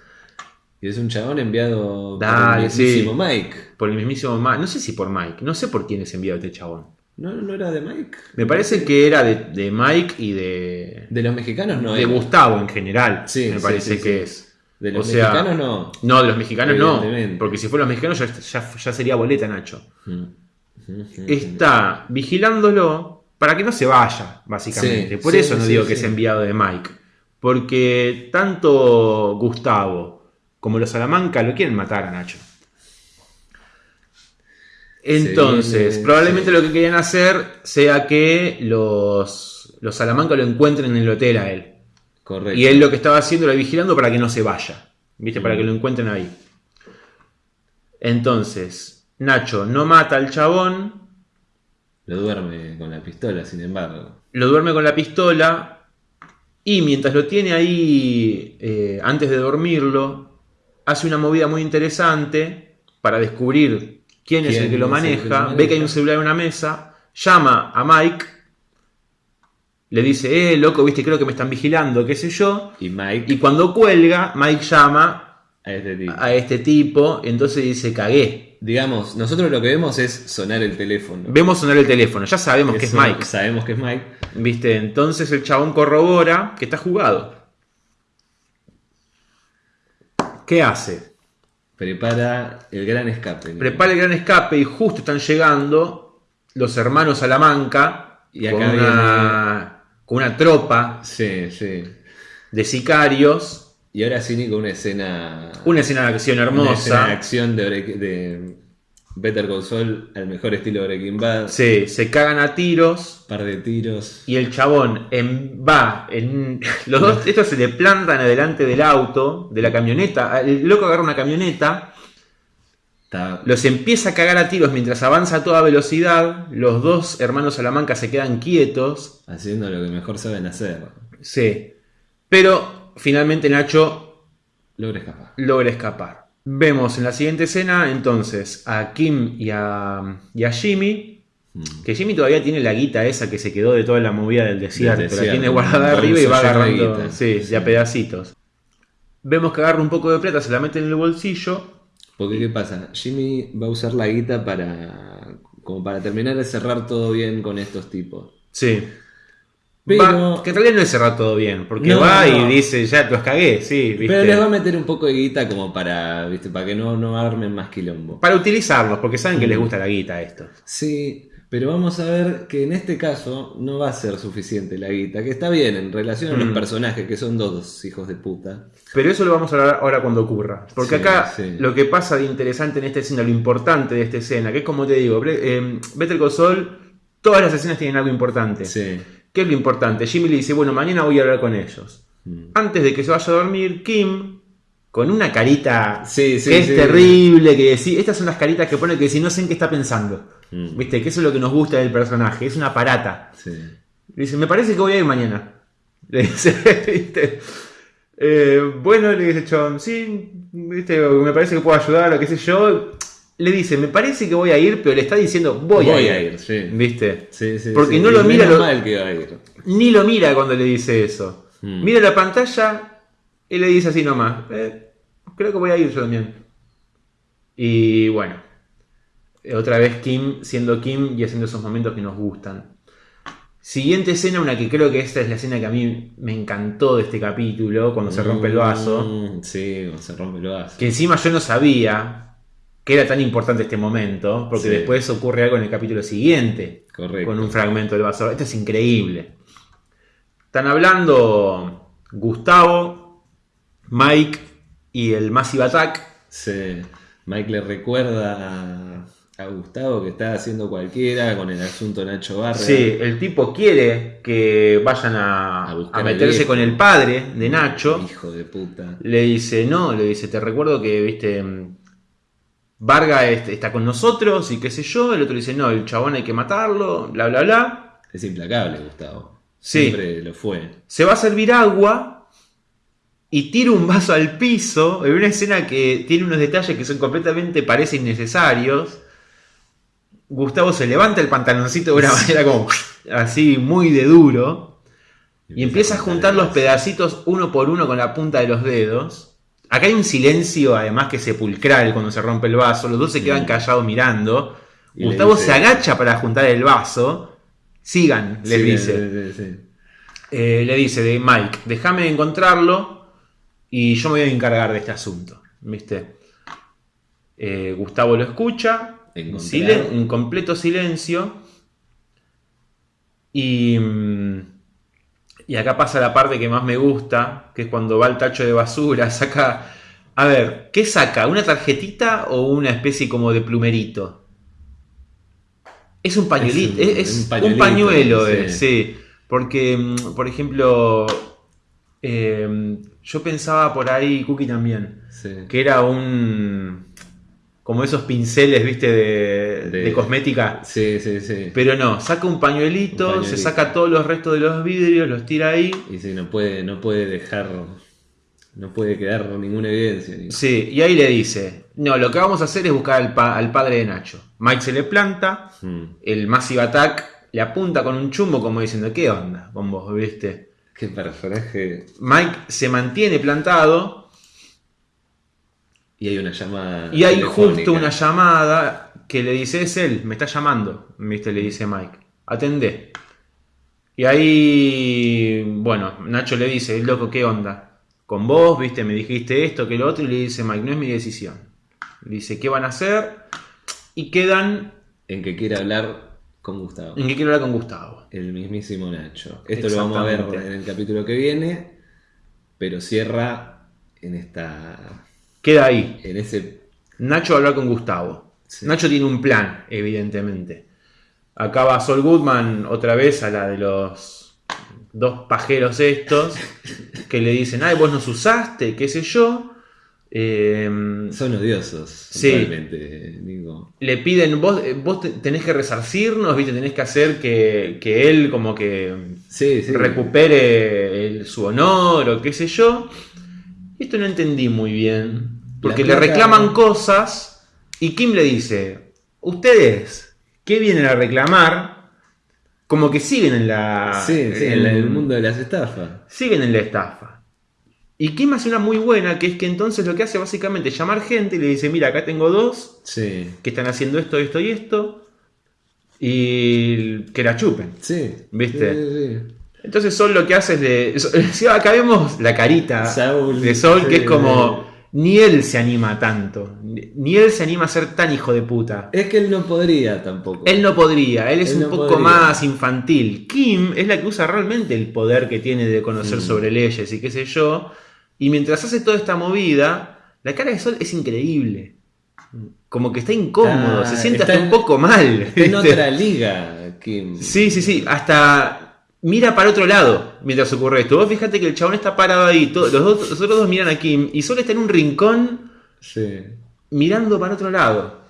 Y es un chabón enviado Dale, por el mismísimo sí. Mike. Por el mismísimo Mike. No sé si por Mike. No sé por quién es enviado este chabón. ¿No, no era de Mike? Me parece que era de, de Mike y de, De los mexicanos no de era. Gustavo en general. Sí, me parece sí, que es. De los O sea, mexicanos no. No, de los mexicanos no. Porque si fueran los mexicanos ya, ya- ya sería boleta, Nacho. Mm. Está vigilándolo para que no se vaya, básicamente. Sí, Por sí, eso no sí, digo que es enviado de Mike. Porque tanto Gustavo como los Salamanca lo quieren matar a Nacho. Entonces, viene, probablemente lo que querían hacer sea que los, los Salamanca lo encuentren en el hotel a él. Correcto. Y él lo que estaba haciendo era vigilando para que no se vaya. ¿Viste? Para que lo encuentren ahí. Entonces, Nacho no mata al chabón, Lo duerme con la pistola, sin embargo. lo duerme con la pistola y mientras lo tiene ahí, eh, antes de dormirlo, hace una movida muy interesante para descubrir quién, es el ¿Quién que lo maneja, que ve que hay un celular en una mesa, llama a Mike, le dice, eh, loco, viste, creo que me están vigilando, qué sé yo, Y Mike, y cuando cuelga, Mike llama a este tipo. a este tipo, entonces dice, cagué. Digamos, nosotros lo que vemos es sonar el teléfono. Vemos sonar el teléfono, ya sabemos que es Mike. Sabemos que es Mike. ¿Viste? Entonces el chabón corrobora que está jugado. ¿Qué hace? Prepara el gran escape. ¿no? Prepara el gran escape y justo están llegando los hermanos Salamanca Y acá una, con una tropa Sí, sí. de sicarios. Y ahora sí, Nico, una escena. Una escena de acción una escena de hermosa. acción de, de Better Call Saul al mejor estilo Breaking Bad. Sí, se cagan a tiros. Par de tiros. Y el chabón en- va en. Los dos, estos se le plantan adelante del auto, de la camioneta. El loco agarra una camioneta, los empieza a cagar a tiros mientras avanza a toda velocidad. Los dos hermanos Salamanca se quedan quietos. haciendo lo que mejor saben hacer. Sí. Pero finalmente Nacho Logra escapar. logra escapar. Vemos en la siguiente escena entonces a Kim y a, y a Jimmy. Mm. Que Jimmy todavía tiene la guita esa que se quedó de toda la movida del desierto. desierto, La tiene guardada arriba y va agarrando. Sí, Sí. de a pedacitos. Vemos que agarra un poco de plata, se la mete en el bolsillo. Porque, ¿qué pasa? Jimmy va a usar la guita para. como para terminar de cerrar todo bien con estos tipos. Sí. Pero- Va- que en realidad no es cerrar todo bien, porque No, va no. y dice, ya los cagué, sí, ¿viste? Pero les va a meter un poco de guita como para. ¿viste? Para que no, no armen más quilombo. Para utilizarlos, porque saben que les gusta la guita a estos. Sí, pero vamos a ver que en este caso no va a ser suficiente la guita, que está bien en relación a los Mm. personajes, que son dos hijos de puta. Pero eso lo vamos a hablar ahora cuando ocurra. Porque Sí, acá sí. lo que pasa de interesante en esta escena, lo importante de esta escena, que es como te digo, eh, Better Call Saul, todas las escenas tienen algo importante. Sí. ¿Qué es lo importante? Jimmy le dice, bueno, mañana voy a hablar con ellos. Mm. Antes de que se vaya a dormir, Kim, con una carita Sí, sí, que es sí. terrible, que decís, estas son las caritas que pone que si no sé en qué está pensando. Mm. ¿Viste? Que eso es lo que nos gusta del personaje, es una parata. Sí. Le dice, me parece que voy a ir mañana. Le dice, ¿viste? Eh, bueno, le dice John, sí, ¿viste? me parece que puedo ayudar o qué sé yo. Le dice, me parece que voy a ir, pero le está diciendo, voy, Voy a a ir. ir, sí. ¿Viste? Sí, sí, Porque no lo mira, lo- mal que va a ir. Ni lo mira cuando le dice eso. Mm. Mira la pantalla y le dice así nomás, "Eh, creo que voy a ir yo también. Y bueno, otra vez Kim siendo Kim y haciendo esos momentos que nos gustan. Siguiente escena, una que creo que esta es la escena que a mí me encantó de este capítulo, cuando se rompe el vaso. Mm, Sí, cuando se rompe el vaso. Que encima yo no sabía que era tan importante este momento, porque Sí. después ocurre algo en el capítulo siguiente, Correcto. con un fragmento del vaso. Esto es increíble. Están hablando Gustavo, Mike y el Massive Attack. Sí. Mike le recuerda a, a Gustavo que está haciendo cualquiera con el asunto Nacho Barra. Sí, el tipo quiere que vayan a, meterse con el padre de Nacho. Hijo de puta. Le dice, no, le dice, te recuerdo que, viste, mm, Varga está con nosotros y qué sé yo. El otro dice, no, el chabón hay que matarlo, bla, bla, bla. Es implacable, Gustavo. Sí. Siempre lo fue. Se va a servir agua y tira un vaso al piso en una escena que tiene unos detalles que son completamente, parece innecesarios. Gustavo se levanta el pantaloncito de una manera como así muy de duro y empieza a juntar los pedacitos uno por uno con la punta de los dedos. Acá hay un silencio además que sepulcral cuando se rompe el vaso, los dos se quedan callados mirando. Y Gustavo dice- se agacha para juntar el vaso. Sigan, les Sí, dice. sí, sí, sí. Eh, le dice de Mike, déjame encontrarlo y yo me voy a encargar de este asunto. ¿Viste? Eh, Gustavo lo escucha, silen- en completo silencio. Y, mm, y acá pasa la parte que más me gusta, que es cuando va al tacho de basura, saca... A ver, ¿qué saca? ¿Una tarjetita o una especie como de plumerito? Es un pañuelito, Es un- es, un un, pañuelo, sí. eh, sí. Porque, mm, por ejemplo, eh, yo pensaba por ahí, Cookie también, Sí. que era un. Como esos pinceles, viste, de, De- de cosmética. Sí, sí, sí. Pero no, saca un pañuelito, Un pañuelito. se saca todos los restos de los vidrios, los tira ahí. Y sí, no puede, no puede dejar, no puede quedar ninguna evidencia. Sí, y ahí le dice: No, lo que vamos a hacer es buscar al, pa- al padre de Nacho. Mike se le planta, Mm. el Massive Attack le apunta con un chumbo, como diciendo: ¿Qué onda con vos, viste? Qué personaje. Mike se mantiene plantado Y hay una llamada. y hay telefónica. justo una llamada que le dice: Es él, me está llamando, viste, le dice Mike. Atendé. Y ahí, bueno, Nacho le dice: Loco, ¿qué onda? Con vos, viste, me dijiste esto, que lo otro, y le dice Mike: No es mi decisión. Le dice: ¿Qué van a hacer? Y quedan En que quiere hablar con Gustavo. en que quiero hablar con Gustavo. El mismísimo Nacho. Esto lo vamos a ver en el capítulo que viene. Pero cierra en esta. Queda ahí. En ese. Nacho va a hablar con Gustavo. Sí. Nacho tiene un plan, evidentemente. Acá va Sol Goodman otra vez a la de los dos pajeros estos que le dicen, ay, vos nos usaste, qué sé yo. Eh, Son odiosos. Sí. Le piden, vos, eh, vos te- tenés que resarcirnos, ¿viste? tenés que hacer que, que él como que Sí, sí. recupere el- su honor o qué sé yo. Esto no entendí muy bien. Porque le reclaman cosas y Kim le dice, ustedes, ¿qué vienen a reclamar? Como que siguen en la... Sí, sí, en el mundo de las estafas. Siguen en la estafa. Y Kim hace una muy buena, que es que entonces lo que hace básicamente es llamar gente y le dice, mira, acá tengo dos Sí. que están haciendo esto, esto y esto. Y que la chupen. Sí. ¿Viste? Sí, sí. Entonces Sol lo que hace es de. acá vemos la carita Saúl, de Sol, que es como. Ni él se anima tanto. Ni él se anima a ser tan hijo de puta. Es que él no podría tampoco. Él no podría, él es Él un no poco podría. más infantil. Kim es la que usa realmente el poder que tiene de conocer Mm. sobre leyes y qué sé yo. Y mientras hace toda esta movida, la cara de Sol es increíble. Como que está incómodo, Ah, se siente hasta en- un poco mal. Está en otra liga, Kim. Sí, sí, sí. Hasta mira para otro lado mientras ocurre esto. Vos fíjate que el chabón está parado ahí. todo- los, dos, los otros dos miran a Kim y solo está en un rincón Sí. mirando para otro lado.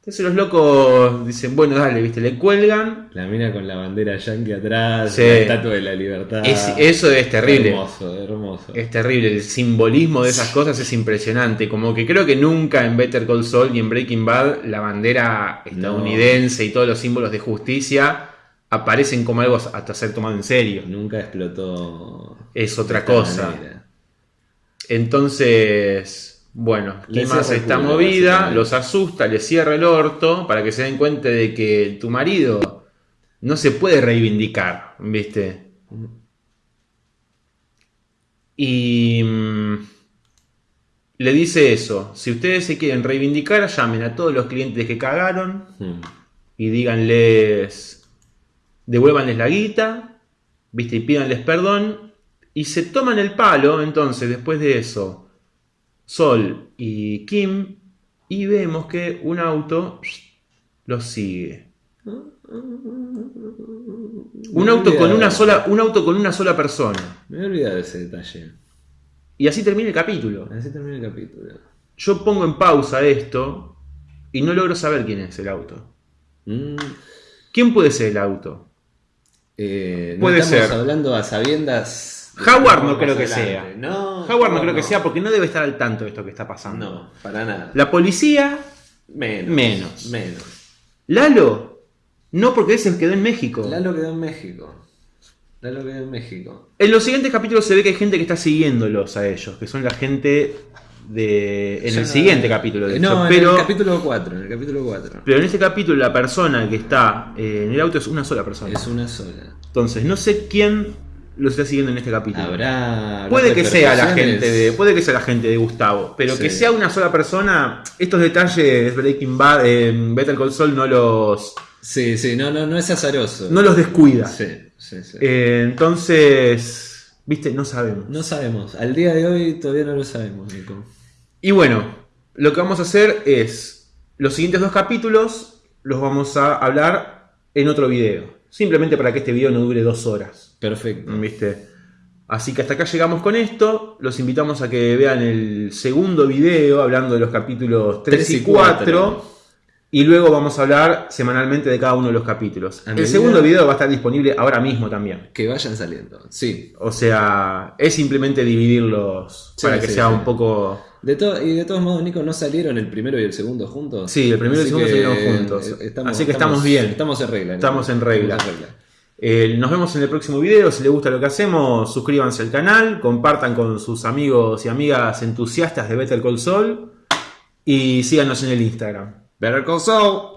Entonces los locos dicen, bueno, dale, viste, le cuelgan. La mina con la bandera yankee atrás, Sí. la estatua de la libertad. Es- eso es terrible. Hermoso, hermoso. Es terrible, el simbolismo de esas cosas es impresionante. Como que creo que nunca en Better Call Saul y en Breaking Bad la bandera estadounidense y todos los símbolos de justicia aparecen como algo hasta ser tomado en serio. Nunca explotó. Es otra cosa. manera. Entonces, bueno, Le el esta culo, movida, los asusta, les cierra el orto para que se den cuenta de que tu marido no se puede reivindicar, ¿viste? Y mm, le dice eso, si ustedes se quieren reivindicar, llamen a todos los clientes que cagaron Hmm. y díganles, devuélvanles la guita, ¿viste? Y pídanles perdón. Y se toman el palo, entonces, después de eso, Sol y Kim, y vemos que un auto los sigue. Un auto con una sola, un auto con una sola persona. Me he olvidado de ese detalle. Y así termina el capítulo. Así termina el capítulo. Yo pongo en pausa esto y no logro saber quién es el auto. Mm, ¿Quién puede ser el auto? Eh, no Puede estamos ser. hablando a sabiendas. Howard no creo que adelante. sea. No. Howard no creo que sea porque no debe estar al tanto de esto que está pasando. No, para nada. La policía, Menos. Menos. Menos. Lalo, no porque él se quedó en México. Lalo quedó en México. Lalo quedó en México. En los siguientes capítulos se ve que hay gente que está siguiéndolos a ellos, que son la gente de... En Ya- el siguiente capítulo, de No, hecho. en el capítulo 4. En el capítulo 4. pero en este capítulo la persona que está eh, en el auto es una sola persona. Es una sola. Entonces, no sé quién lo está siguiendo en este capítulo. Habrá. Puede que sea la gente de, puede que sea la gente de Gustavo, pero Sí. que sea una sola persona, estos detalles Breaking Bad, eh, Better Call Saul no los, Sí, sí, no, no, no es azaroso. no los descuida. Sí, sí, sí. Eh, entonces, viste, no sabemos. No sabemos. Al día de hoy todavía no lo sabemos, Nico. Y bueno, lo que vamos a hacer es los siguientes dos capítulos los vamos a hablar en otro video. Simplemente para que este video no dure dos horas. Perfecto. ¿Viste? Así que hasta acá llegamos con esto. Los invitamos a que vean el segundo video hablando de los capítulos 3, Tres y y 4. Y luego vamos a hablar semanalmente de cada uno de los capítulos. El segundo video va a estar disponible ahora mismo también. Que vayan saliendo. Sí. O sea, es simplemente dividirlos Sí, para que sí, sea sí. un poco... De to- y de todos modos, Nico, ¿no salieron el primero y el segundo juntos? Sí, el primero y el segundo salieron juntos. eh, Así que estamos bien. Estamos en regla. Nico. Estamos en regla. Estamos en regla. Eh, nos vemos en el próximo video. Si les gusta lo que hacemos, suscríbanse al canal, compartan con sus amigos y amigas entusiastas de Better Call Saul y síganos en el Instagram. Better Call Saul.